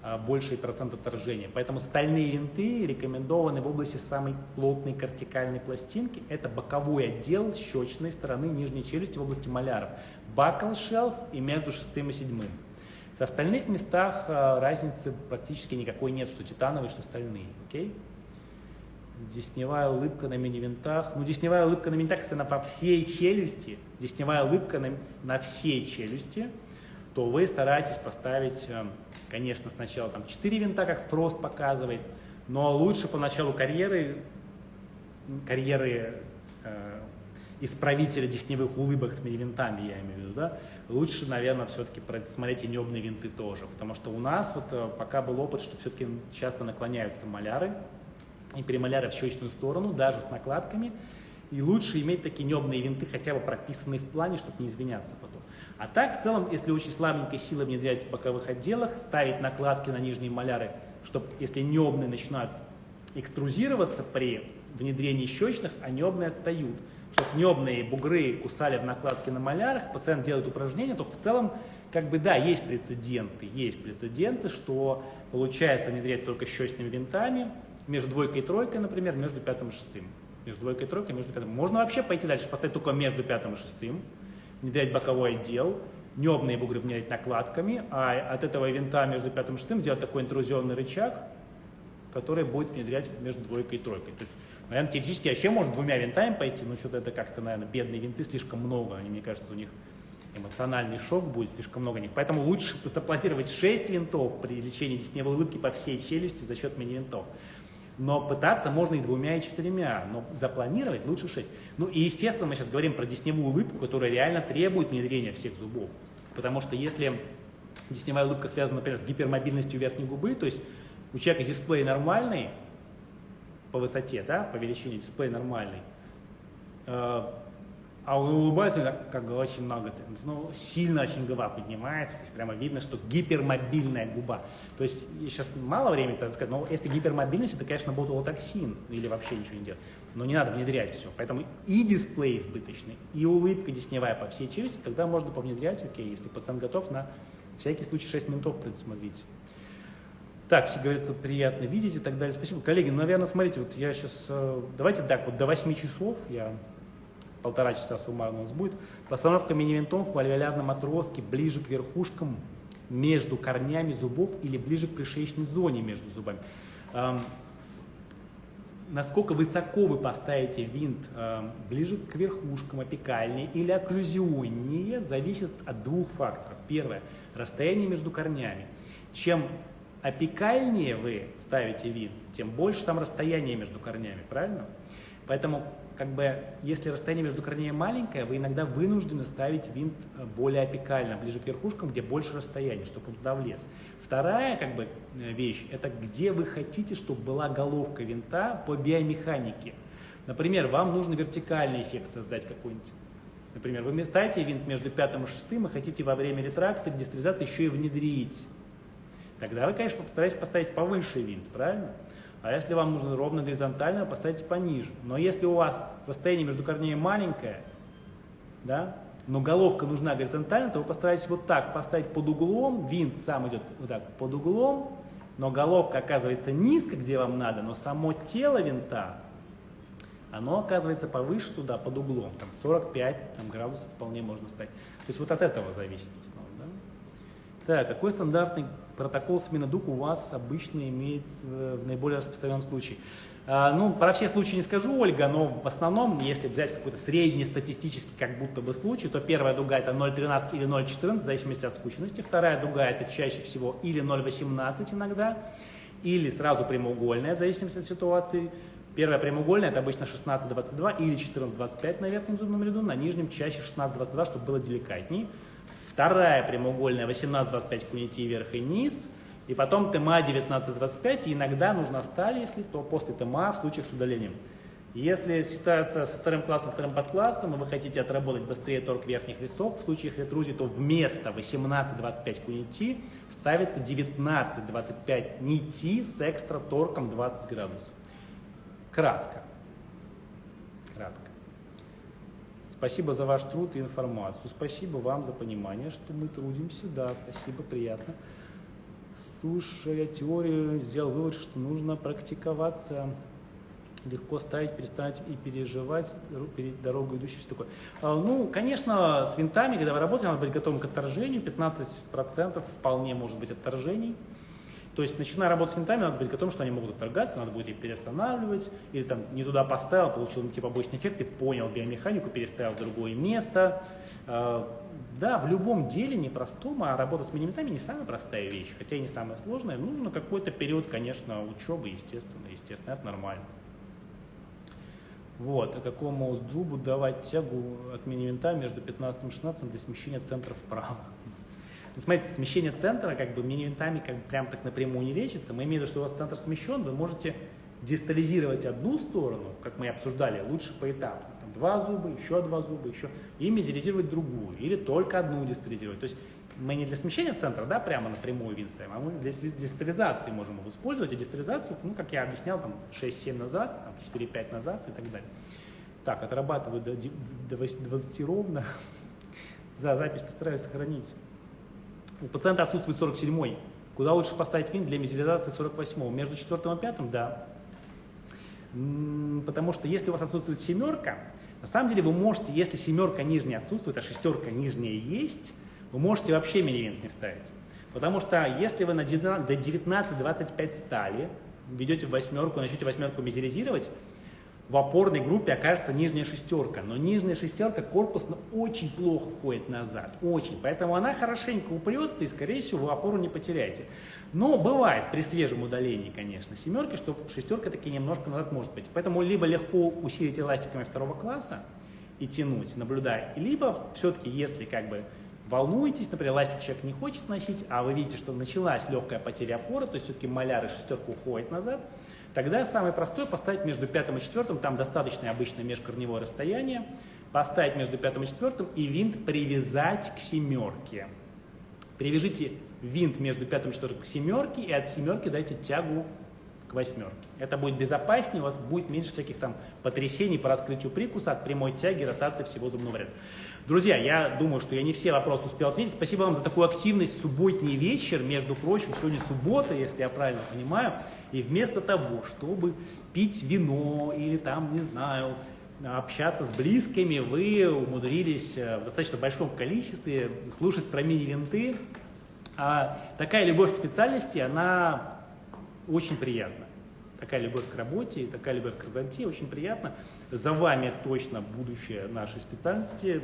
а, больший процент отторжения. Поэтому стальные винты рекомендованы в области самой плотной кортикальной пластинки. Это боковой отдел щечной стороны нижней челюсти в области маляров. Buccal шелф и между шестым и седьмым. В остальных местах а, разницы практически никакой нет, что титановые, что стальные. Okay? Десневая улыбка на мини-винтах. Ну, десневая улыбка на мини-винтах, если она по всей челюсти, десневая улыбка на, на всей челюсти, то вы стараетесь поставить, э, конечно, сначала там 4 винта, как Фрост показывает, но лучше по началу карьеры, карьеры э, исправителя десневых улыбок с мини-винтами, я имею в виду, да, лучше, наверное, все-таки смотреть и небные винты тоже, потому что у нас вот э, пока был опыт, что все-таки часто наклоняются маляры, и перемаляра в щечную сторону, даже с накладками. И лучше иметь такие небные винты, хотя бы прописанные в плане, чтобы не извиняться потом. А так, в целом, если очень слабенькой силой внедрять в боковых отделах, ставить накладки на нижние маляры, чтобы, если небные начинают экструзироваться при внедрении щечных, а небные отстают. Чтобы небные бугры кусали в накладке на малярах, пациент делает упражнение, то в целом, как бы, да, есть прецеденты, есть прецеденты, что получается внедрять только щечными винтами, между двойкой и тройкой, например, между пятым и шестым. Между двойкой и тройкой, между пятым. Можно вообще пойти дальше, поставить только между пятым и шестым, внедрять боковой отдел, небные бугры внедрять накладками, а от этого винта между пятым и шестым сделать такой интрузионный рычаг, который будет внедрять между двойкой и тройкой. То есть, наверное, теоретически вообще можно двумя винтами пойти, но что-то это как-то, наверное, бедные винты слишком много, они, мне кажется, у них эмоциональный шок будет слишком много них. Поэтому лучше запланировать 6 винтов при лечении десневой улыбки по всей челюсти за счет мини-винтов. Но пытаться можно и двумя, и четырьмя, но запланировать лучше шесть. Ну и естественно мы сейчас говорим про десневую улыбку, которая реально требует внедрения всех зубов. Потому что если десневая улыбка связана, например, с гипермобильностью верхней губы, то есть у человека дисплей нормальный по высоте, да, по величине дисплей нормальный, э, а улыбается, как очень много, ну, сильно очень губа поднимается, то есть прямо видно, что гипермобильная губа. То есть сейчас мало времени, так сказать, но если гипермобильность, это, конечно, ботулотоксин или вообще ничего не делать. Но не надо внедрять все. Поэтому и дисплей избыточный, и улыбка десневая по всей челюсти, тогда можно повнедрять, окей, если пациент готов на всякий случай 6 минутов предусмотреть. Так, все говорят, приятно видеть и так далее. Спасибо. Коллеги, ну, наверное, смотрите, вот я сейчас, э, давайте так, вот до 8 часов я полтора часа суммарно у нас будет. Постановка мини-винтов в альвеолярном отростке ближе к верхушкам между корнями зубов или ближе к пришеечной зоне между зубами. Эм, насколько высоко вы поставите винт эм, ближе к верхушкам, апикальнее или окклюзионнее, зависит от двух факторов. Первое – расстояние между корнями. Чем апикальнее вы ставите винт, тем больше там расстояние между корнями, правильно? Поэтому как бы, если расстояние между корнями маленькое, вы иногда вынуждены ставить винт э, более апикально, ближе к верхушкам, где больше расстояния, чтобы он туда влез. Вторая как бы, э, вещь, это где вы хотите, чтобы была головка винта по биомеханике. Например, вам нужно вертикальный эффект создать какой-нибудь. Например, вы ставите винт между пятым и шестым и хотите во время ретракции, дестерилизации еще и внедрить. Тогда вы, конечно, постараетесь поставить повыше винт, правильно? А если вам нужно ровно горизонтально, поставьте пониже. Но если у вас расстояние между корнями маленькое, да, но головка нужна горизонтально, то вы постараетесь вот так поставить под углом, винт сам идет вот так под углом, но головка оказывается низко, где вам надо, но само тело винта, оно оказывается повыше туда, под углом, там 45 там, градусов вполне можно ставить. То есть вот от этого зависит в основном. Да? Так, какой стандартный протокол смены дуг у вас обычно имеется в наиболее распространенном случае? А, ну, про все случаи не скажу, Ольга, но в основном, если взять какой-то средний статистический как будто бы случай, то первая дуга это 0,13 или 0,14, в зависимости от скучности. Вторая дуга это чаще всего или 0,18 иногда, или сразу прямоугольная, в зависимости от ситуации. Первая прямоугольная это обычно 16,22 или 14,25 на верхнем зубном ряду, на нижнем чаще 16,22, чтобы было деликатней. Вторая прямоугольная 18,25 кунити вверх и низ – и потом ТМА 1925, и иногда нужна сталь, если то после ТМА в случаях с удалением. Если ситуация со вторым классом, вторым подклассом, и вы хотите отработать быстрее торг верхних весов, в случаях ретрузии, то вместо 18-25 кунити ставится 19-25 нити с экстра торком 20 градусов. Кратко. Спасибо за ваш труд и информацию. Спасибо вам за понимание, что мы трудимся. Да, спасибо, приятно слушая теорию, сделал вывод, что нужно практиковаться, легко ставить, переставить и переживать перед дорогой идущей, все такое. А, ну, конечно, с винтами, когда вы работаете, надо быть готовым к отторжению, 15% вполне может быть отторжений. То есть, начиная работать с винтами, надо быть готовым, что они могут отторгаться, надо будет их переостанавливать, или там не туда поставил, получил типа побочный эффект, и понял биомеханику, переставил в другое место. А, да, в любом деле непростом, а работа с мини не самая простая вещь, хотя и не самая сложная. Нужно какой-то период, конечно, учебы, естественно, естественно, это нормально. Вот, а какому зубу давать тягу от мини между 15 и 16 для смещения центра вправо? Ну, смотрите, смещение центра как бы мини-винтами как прям так напрямую не лечится. Мы имеем в виду, что у вас центр смещен, вы можете дистализировать одну сторону, как мы обсуждали, лучше поэтапно. Там два зуба, еще два зуба, еще, и мизеризировать другую, или только одну дистализировать. То есть мы не для смещения центра, да, прямо напрямую вин ставим, а мы для дистализации можем его использовать. И дистализацию, ну, как я объяснял, там 6-7 назад, там 4-5 назад и так далее. Так, отрабатываю до, до 20 ровно. *laughs* За запись постараюсь сохранить. У пациента отсутствует 47-й. Куда лучше поставить винт для мизилизации 48-го? Между четвертым и пятым? Да. Потому что если у вас отсутствует семерка, на самом деле вы можете, если семерка нижняя отсутствует, а шестерка нижняя есть, вы можете вообще мини-винт не ставить. Потому что если вы на до 19-25 стали, ведете в восьмерку, начнете восьмерку мизеризировать, в опорной группе окажется нижняя шестерка. Но нижняя шестерка корпусно очень плохо ходит назад. Очень. Поэтому она хорошенько упрется и, скорее всего, вы опору не потеряете. Но бывает при свежем удалении, конечно, семерки, что шестерка таки немножко назад может быть. Поэтому либо легко усилить эластиками второго класса и тянуть, наблюдая, либо все-таки, если как бы волнуетесь, например, эластик человек не хочет носить, а вы видите, что началась легкая потеря опоры, то есть все-таки маляр и шестерка уходит назад, Тогда самое простое поставить между пятым и четвертым, там достаточно обычно межкорневое расстояние, поставить между пятым и четвертым и винт привязать к семерке. Привяжите винт между пятым и четвертым к семерке и от семерки дайте тягу к восьмерке. Это будет безопаснее, у вас будет меньше всяких там потрясений по раскрытию прикуса от прямой тяги, ротации всего зубного ряда. Друзья, я думаю, что я не все вопросы успел ответить. Спасибо вам за такую активность в субботний вечер. Между прочим, сегодня суббота, если я правильно понимаю. И вместо того, чтобы пить вино или там, не знаю, общаться с близкими, вы умудрились э, в достаточно большом количестве слушать про мини-винты. А такая любовь к специальности, она очень приятна. Такая любовь к работе, такая любовь к красоте очень приятна. За вами точно будущее нашей специальности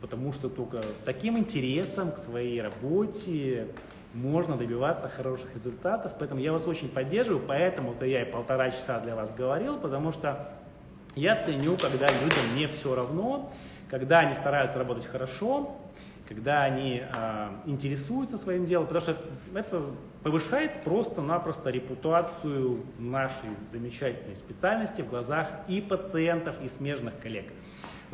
потому что только с таким интересом к своей работе можно добиваться хороших результатов. Поэтому я вас очень поддерживаю, поэтому-то я и полтора часа для вас говорил, потому что я ценю, когда людям не все равно, когда они стараются работать хорошо, когда они э, интересуются своим делом, потому что это повышает просто-напросто репутацию нашей замечательной специальности в глазах и пациентов, и смежных коллег.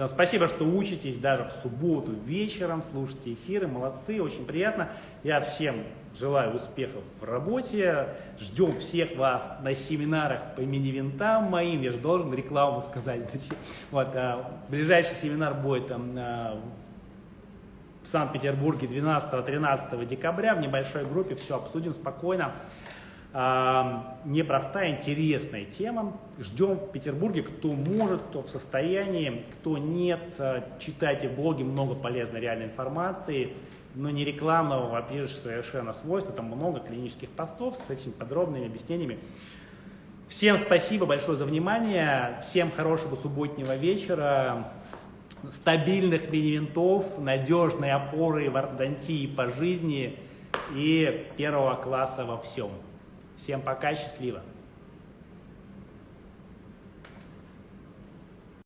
Спасибо, что учитесь даже в субботу вечером, слушайте эфиры, молодцы, очень приятно. Я всем желаю успехов в работе, ждем всех вас на семинарах по мини-винтам моим, я же должен рекламу сказать. *laughs* Вот, а, ближайший семинар будет там, а, в Санкт-Петербурге 12-13 декабря в небольшой группе, все обсудим спокойно непростая, интересная тема. Ждем в Петербурге, кто может, кто в состоянии, кто нет. Э, читайте блоги, много полезной реальной информации, но не рекламного, во-первых, совершенно свойства. Там много клинических постов с этими подробными объяснениями. Всем спасибо большое за внимание. Всем хорошего субботнего вечера. Стабильных мини-винтов, надежной опоры в ортодонтии по жизни и первого класса во всем. Всем пока, счастливо!